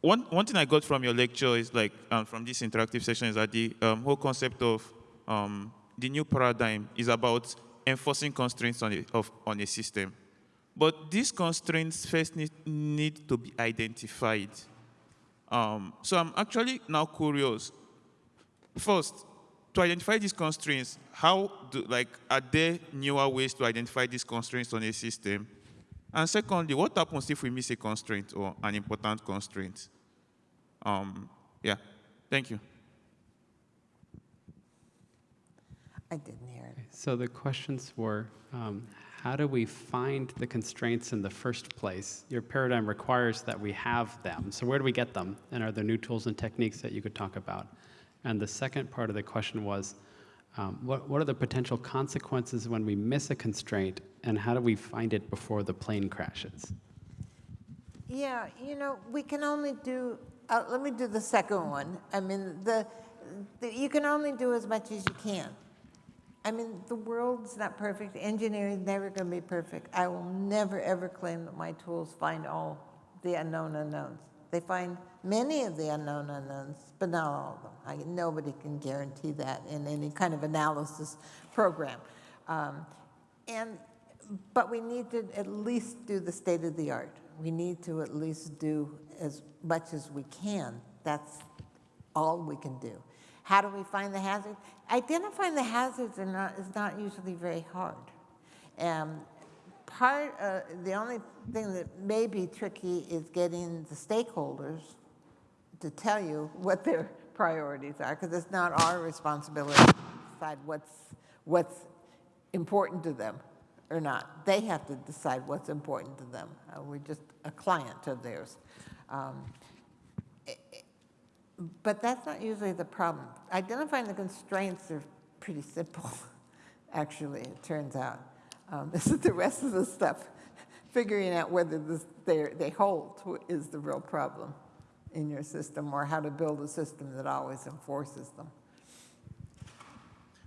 one, one thing I got from your lecture is like, um, from this interactive session is that the um, whole concept of um, the new paradigm is about enforcing constraints on a, of, on a system. But these constraints first need, need to be identified. Um, so I'm actually now curious. First, to identify these constraints, how do, like, are there newer ways to identify these constraints on a system? And secondly, what happens if we miss a constraint or an important constraint? Um, yeah, thank you. I didn't hear it. So the questions were, um, how do we find the constraints in the first place? Your paradigm requires that we have them. So where do we get them? And are there new tools and techniques that you could talk about? And the second part of the question was, um, what, what are the potential consequences when we miss a constraint, and how do we find it before the plane crashes? Yeah, you know, we can only do, uh, let me do the second one. I mean, the, the, you can only do as much as you can. I mean, the world's not perfect. Engineering's never going to be perfect. I will never, ever claim that my tools find all the unknown unknowns. They find many of the unknown unknowns, but not all of them. I, nobody can guarantee that in any kind of analysis program. Um, and, but we need to at least do the state of the art. We need to at least do as much as we can. That's all we can do. How do we find the hazards? Identifying the hazards not, is not usually very hard. Um, part, the only thing that may be tricky is getting the stakeholders to tell you what their priorities are, because it's not our responsibility to decide what's, what's important to them or not. They have to decide what's important to them. Uh, we're just a client of theirs. Um, but that's not usually the problem. Identifying the constraints are pretty simple, actually, it turns out. Um, this is the rest of the stuff. Figuring out whether this, they hold is the real problem in your system or how to build a system that always enforces them.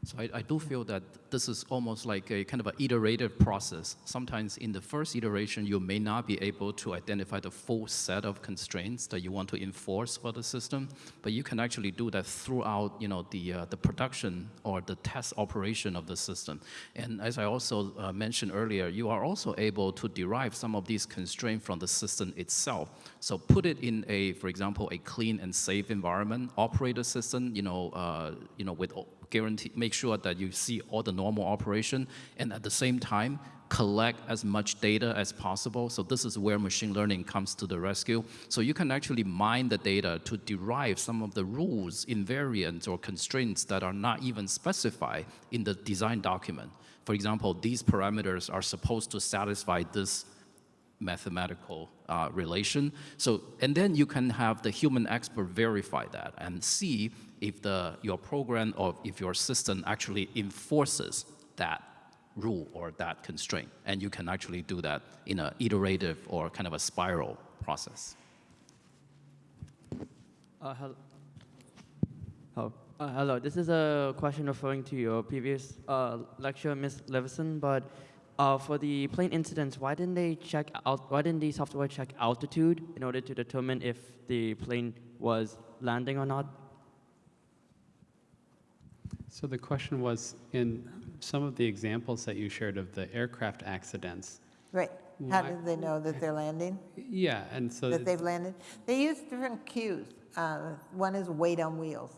So I, I, do feel that this is almost like a kind of an iterative process. Sometimes in the first iteration, you may not be able to identify the full set of constraints that you want to enforce for the system, but you can actually do that throughout, you know, the uh, the production or the test operation of the system. And as I also uh, mentioned earlier, you are also able to derive some of these constraints from the system itself. So put it in a, for example, a clean and safe environment, operate the system, you know, uh, you know, with guarantee, make sure that you see all the normal operation, and at the same time, collect as much data as possible. So this is where machine learning comes to the rescue. So you can actually mine the data to derive some of the rules, invariants, or constraints that are not even specified in the design document. For example, these parameters are supposed to satisfy this mathematical uh, relation. So, and then you can have the human expert verify that and see if the, your program or if your system actually enforces that rule or that constraint. And you can actually do that in an iterative or kind of a spiral process. Uh, hel- oh, uh, hello. This is a question referring to your previous uh, lecture, Ms. Leveson. But uh, for the plane incidents, why didn't they check out? Why didn't the software check altitude in order to determine if the plane was landing or not? So the question was, in some of the examples that you shared of the aircraft accidents, Right. How Why- did they know that they're landing, yeah, and so that they've landed? They use different cues. Uh, One is weight on wheels.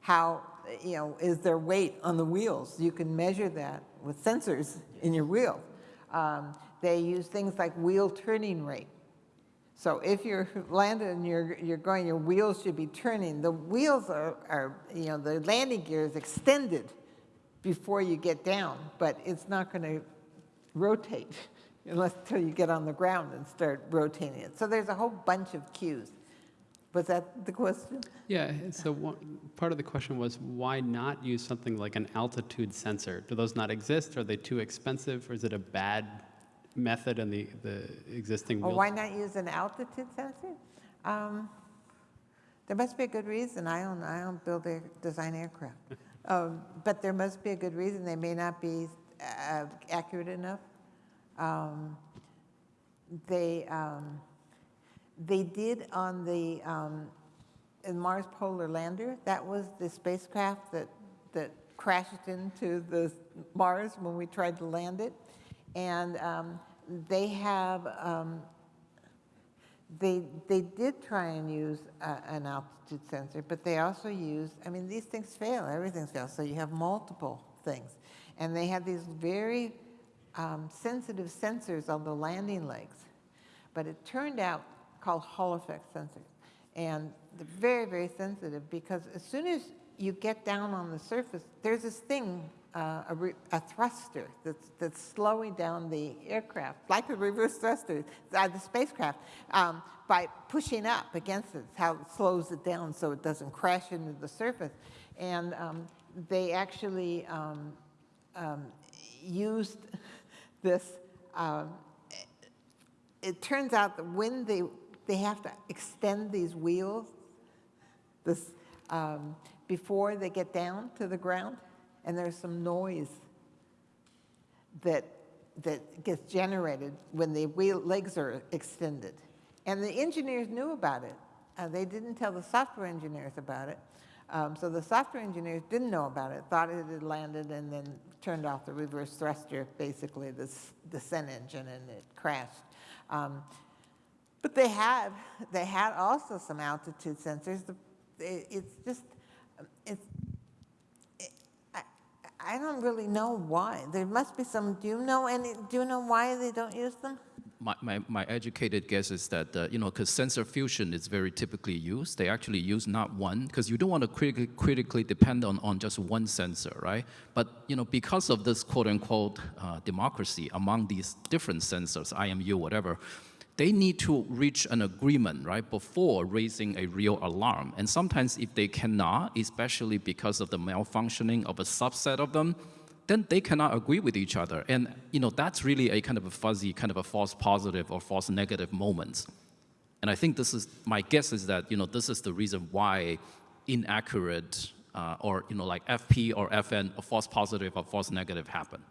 How, you know, is there weight on the wheels? You can measure that with sensors in your wheel. Um, They use things like wheel turning rate. So if you're landing and you're, you're going, your wheels should be turning. The wheels are, are, you know, the landing gear is extended before you get down, but it's not going to rotate unless until you get on the ground and start rotating it. So there's a whole bunch of cues. Was that the question? Yeah, so one, part of the question was why not use something like an altitude sensor? Do those not exist? Are they too expensive? Or is it a bad method and the, the existing wheel? why not use an altitude sensor? Um, There must be a good reason. I don't, I don't build air, design aircraft. Um, But there must be a good reason. They may not be uh, accurate enough. Um, They, um, they did on the, um, in Mars Polar Lander, that was the spacecraft that, that crashed into the Mars when we tried to land it. And um, they have, um, they, they did try and use an altitude sensor, but they also used, I mean, these things fail, everything fails, so you have multiple things. And they had these very um, sensitive sensors on the landing legs. But it turned out called Hall effect sensors. And they're very, very sensitive because as soon as you get down on the surface, there's this thing, uh, a, a thruster that's, that's slowing down the aircraft, like a reverse thruster, uh, the spacecraft, um, by pushing up against it. How it slows it down so it doesn't crash into the surface. And um, they actually um, um, used this um, it turns out that when they, they have to extend these wheels this, um, before they get down to the ground, and there's some noise that, that gets generated when the wheel, legs are extended. And the engineers knew about it. Uh, they didn't tell the software engineers about it. Um, so the software engineers didn't know about it, thought it had landed, and then turned off the reverse thruster, basically the descent engine, and it crashed. Um, but they had, they had also some altitude sensors. It's just, it's, it- I, I don't really know why. There must be some, do you know any, do you know why they don't use them? My, my, my educated guess is that, uh, you know, because sensor fusion is very typically used, they actually use not one, because you don't want to critically, critically depend on, on just one sensor, right? But, you know, because of this quote unquote uh, democracy among these different sensors, IMU, whatever, they need to reach an agreement, right, before raising a real alarm. And sometimes if they cannot, especially because of the malfunctioning of a subset of them, then they cannot agree with each other. And you know, that's really a kind of a fuzzy, kind of a false positive or false negative moment. And I think this is, my guess is that, you know, this is the reason why inaccurate uh, or, you know, like FP or FN, a false positive or false negative happen.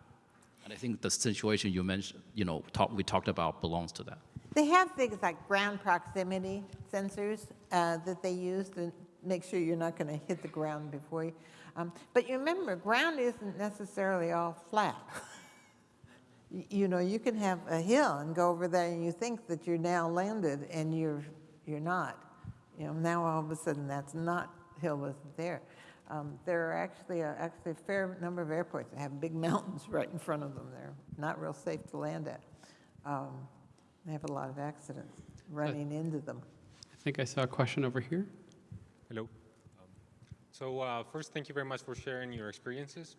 And I think the situation you mentioned, you know, talk, we talked about belongs to that. They have things like ground proximity sensors uh, that they use to make sure you're not going to hit the ground before you. Um, but you remember, ground isn't necessarily all flat. You know, you can have a hill and go over there and you think that you're now landed and you're, you're not. You know, now all of a sudden that's not, hill wasn't there. Um, There are actually, a- actually a fair number of airports that have big mountains right in front of them. They're not real safe to land at. Um, They have a lot of accidents running into them. I think I saw a question over here. Hello. Um, So uh, first, thank you very much for sharing your experiences.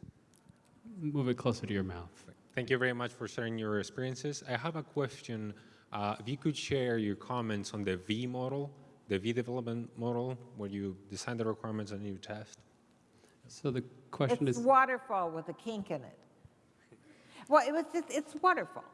Move it closer to your mouth. Thank you very much for sharing your experiences. I have a question. Uh, If you could share your comments on the V model, the V development model, where you design the requirements and you test. So the question It's is, waterfall with a kink in it. Well, it was just, it's waterfall.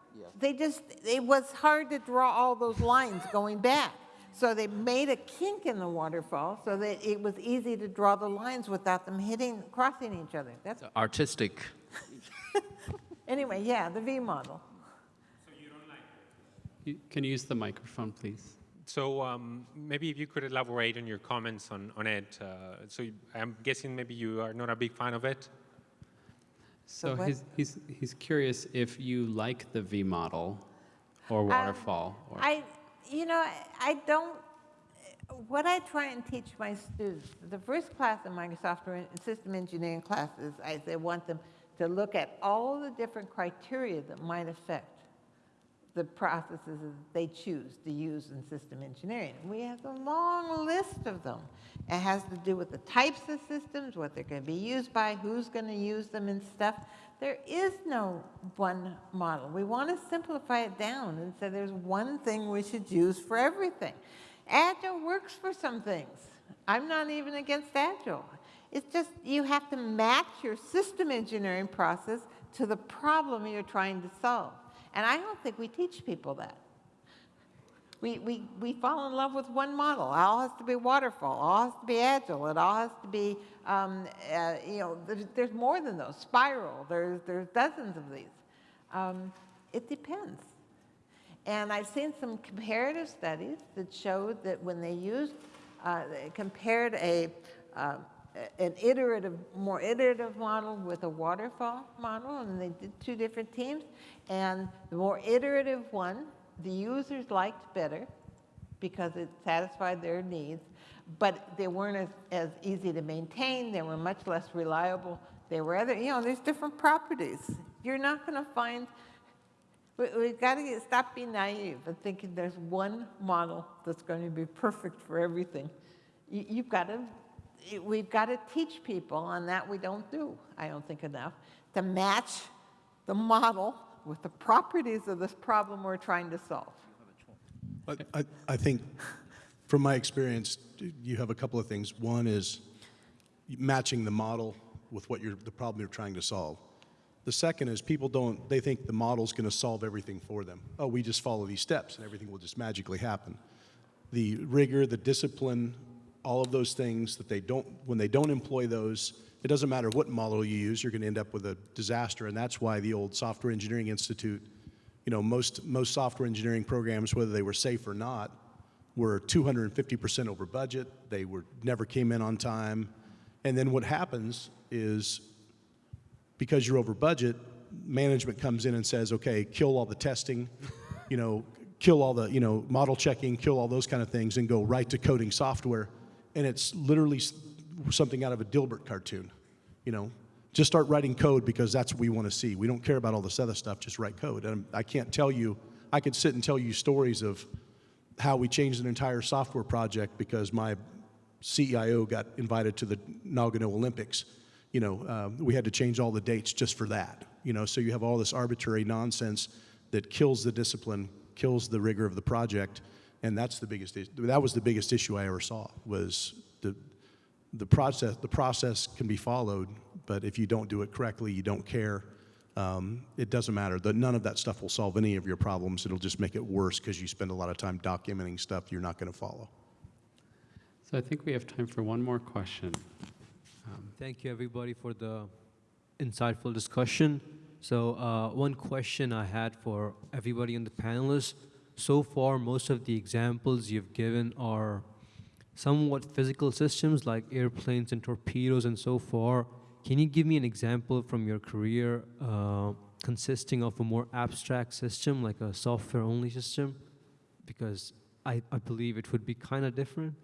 They just, it was hard to draw all those lines going back. So they made a kink in the waterfall so that it was easy to draw the lines without them hitting, crossing each other. That's, Artistic. anyway, yeah, the V model. you- can you use the microphone, please? So um, maybe if you could elaborate on your comments on, on it. Uh, so you- I'm guessing maybe you are not a big fan of it. So what? he's, he's, he's curious if you like the V model or Um, waterfall. or, I, you know, I- I don't, what I try and teach my students, the first class in my software and system engineering classes, I say, want them to look at all the different criteria that might affect the processes that they choose to use in system engineering. We have a long list of them. It has to do with the types of systems, what they're going to be used by, who's going to use them and stuff. There is no one model. We want to simplify it down and say there's one thing we should use for everything. Agile works for some things. I'm not even against Agile. It's just you have to match your system engineering process to the problem you're trying to solve. And I don't think we teach people that. We, we, we fall in love with one model. All has to be waterfall. All has to be agile. It all has to be, um, uh, you know, there's, there's more than those. Spiral. There's, there's dozens of these. Um, it depends. And I've seen some comparative studies that showed that when they used, uh, compared a, uh, an iterative, more iterative model with a waterfall model, and they did two different teams. And the more iterative one, the users liked better because it satisfied their needs, but they weren't as, as easy to maintain. They were much less reliable. They were other, you know, there's different properties. You're not going to find we, we've got to get, stop being naive and thinking there's one model that's going to be perfect for everything. You, you've got to, we've got to teach people, and that we don't do, I don't think enough, to match the model with the properties of this problem we're trying to solve. I, I, think, from my experience, you have a couple of things. One is matching the model with what you're, the problem you're trying to solve. The second is people don't, they think the model's going to solve everything for them. Oh, we just follow these steps and everything will just magically happen. The rigor, the discipline, all of those things that they don't, when they don't employ those, it doesn't matter what model you use, you're going to end up with a disaster. And that's why the old Software Engineering Institute, you know, most, most software engineering programs, whether they were safe or not, were 250% over budget. They were, never came in on time. And then what happens is because you're over budget, management comes in and says, okay, kill all the testing, you know, kill all the, you know, model checking, kill all those kind of things, and go right to coding software. And it's literally something out of a Dilbert cartoon, you know. Just start writing code because that's what we want to see. We don't care about all this other stuff, just write code. And I can't tell you, I could sit and tell you stories of how we changed an entire software project because my CIO got invited to the Nagano Olympics. You know, um, we had to change all the dates just for that. You know, so you have all this arbitrary nonsense that kills the discipline, kills the rigor of the project, and that's the biggest. is- That was the biggest issue I ever saw was the the process. The process can be followed, but if you don't do it correctly, you don't care. Um, it doesn't matter. The, none of that stuff will solve any of your problems. It'll just make it worse because you spend a lot of time documenting stuff you're not going to follow. So I think we have time for one more question. Thank you, everybody, for the insightful discussion. So, uh, one question I had for everybody on the panelists. So far, most of the examples you've given are somewhat physical systems like airplanes and torpedoes and so far. Can you give me an example from your career uh, consisting of a more abstract system, like a software only system? Because I, I believe it would be kind of different.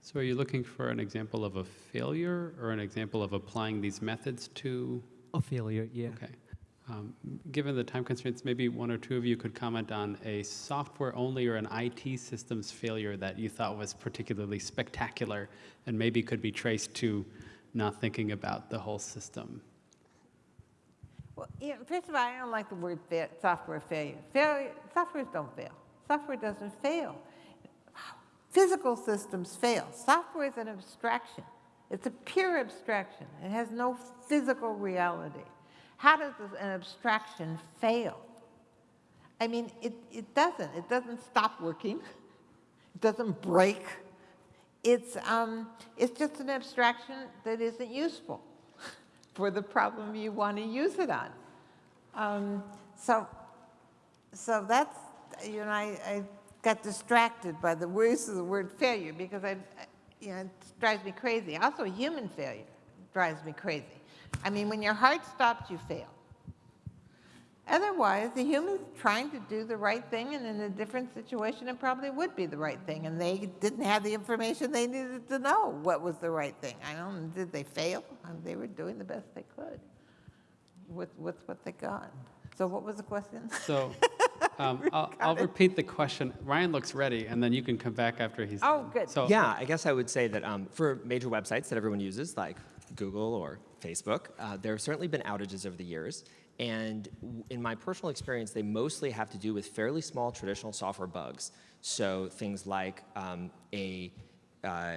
So are you looking for an example of a failure or an example of applying these methods to? A failure, yeah. Okay. Um, Given the time constraints, maybe one or two of you could comment on a software-only or an IT systems failure that you thought was particularly spectacular and maybe could be traced to not thinking about the whole system. Well, you know, first of all, I don't like the word fa- software failure. Failure, softwares don't fail. Software doesn't fail. Physical systems fail. Software is an abstraction. It's a pure abstraction. It has no physical reality. How does an abstraction fail? I mean, it, it doesn't. It doesn't stop working. It doesn't break. It's, um, it's just an abstraction that isn't useful for the problem you want to use it on. Um, so, so that's, you know, I, I got distracted by the use of the word failure because I, you know, it drives me crazy. Also, human failure drives me crazy. I mean, when your heart stops, you fail. Otherwise, the human's trying to do the right thing, and in a different situation, it probably would be the right thing. And they didn't have the information they needed to know what was the right thing. I don't know, did they fail? They were doing the best they could with, with what they got. So what was the question? So um, I'll, I'll repeat the question. Ryan looks ready, and then you can come back after he's. Oh, done. good. So Yeah, I guess I would say that um, for major websites that everyone uses, like Google or Facebook, uh, there have certainly been outages over the years. And in my personal experience, they mostly have to do with fairly small traditional software bugs. So things like um, a uh,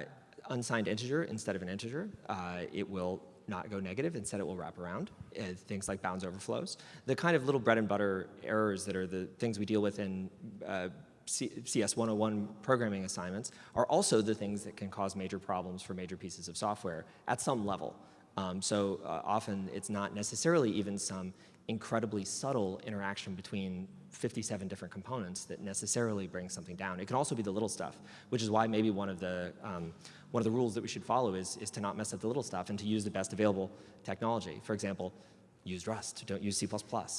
unsigned integer instead of an integer, uh, it will not go negative, instead it will wrap around. Uh, things like bounds overflows. The kind of little bread and butter errors that are the things we deal with in uh, CS 101 programming assignments are also the things that can cause major problems for major pieces of software at some level. Um, so uh, often it's not necessarily even some incredibly subtle interaction between 57 different components that necessarily brings something down. It can also be the little stuff, which is why maybe one of the um, one of the rules that we should follow is, is to not mess up the little stuff and to use the best available technology. For example, use Rust, don't use C++,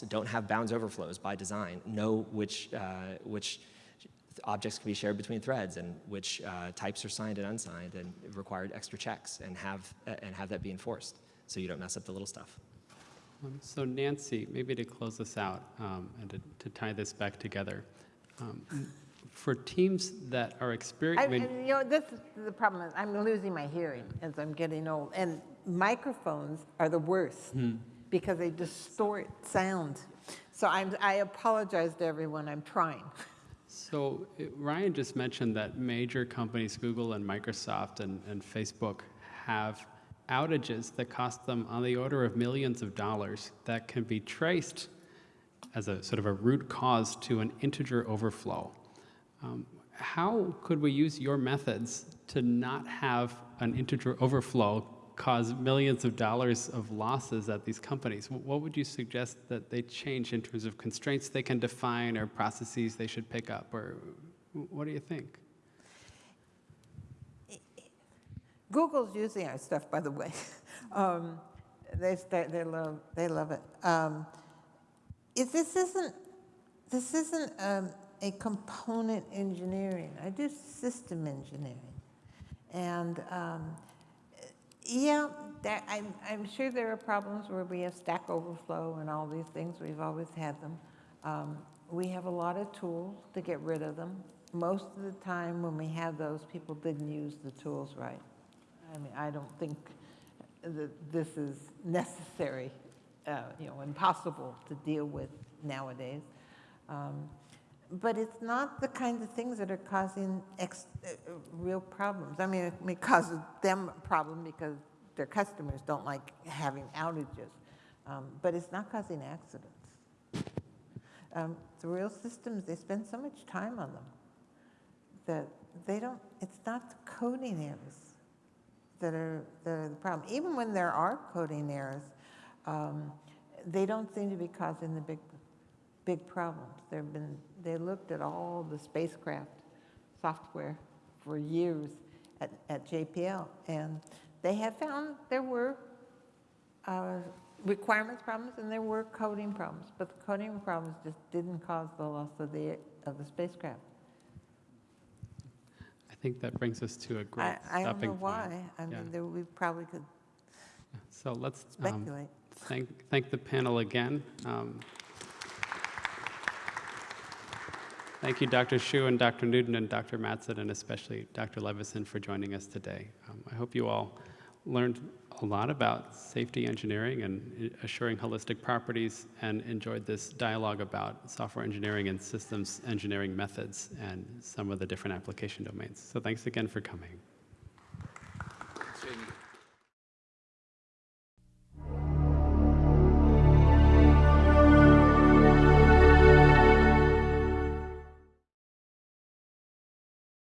don't have bounds overflows by design, know which, uh, which objects can be shared between threads and which uh, types are signed and unsigned and required extra checks and have, uh, and have that be enforced so you don't mess up the little stuff. Um, So Nancy, maybe to close this out um, and to, to tie this back together, um, for teams that are I, experiencing, you know, this is the problem. is I'm losing my hearing as I'm getting old, and microphones are the worst because they distort sound. So I'm, I apologize to everyone. I'm trying. so Ryan just mentioned that major companies, Google and Microsoft and, and Facebook, have outages that cost them on the order of millions of dollars that can be traced as a sort of a root cause to an integer overflow. Um, how could we use your methods to not have an integer overflow cause millions of dollars of losses at these companies? What would you suggest that they change in terms of constraints they can define or processes they should pick up? Or what do you think? Google's using our stuff, by the way. um, they, they, love, they love it. Um, if this isn't, this isn't um, a component engineering. I do system engineering. And um, yeah, there, I'm, I'm sure there are problems where we have Stack Overflow and all these things. We've always had them. Um, we have a lot of tools to get rid of them. Most of the time when we have those, people didn't use the tools right. I mean, I don't think that this is necessary, uh, you know, impossible to deal with nowadays. Um, but it's not the kinds of things that are causing ex- uh, real problems. I mean, it may cause them a problem because their customers don't like having outages, um, but it's not causing accidents. Um, the real systems, they spend so much time on them that they don't, it's not the coding errors that are, that are the problem. Even when there are coding errors, um, they don't seem to be causing the big, big problems. They've been, they looked at all the spacecraft software for years at, at JPL, and they have found there were uh, requirements problems and there were coding problems, but the coding problems just didn't cause the loss of the, of the spacecraft. I think that brings us to a great I, I don't know point. why. I Yeah. mean, there, we probably could So let's um, thank, thank the panel again. Um, Thank you, Dr. Xu and Dr. Newton and Dr. Matson, and especially Dr. Leveson for joining us today. Um, I hope you all learned a lot about safety engineering and assuring holistic properties and enjoyed this dialogue about software engineering and systems engineering methods and some of the different application domains. So thanks again for coming.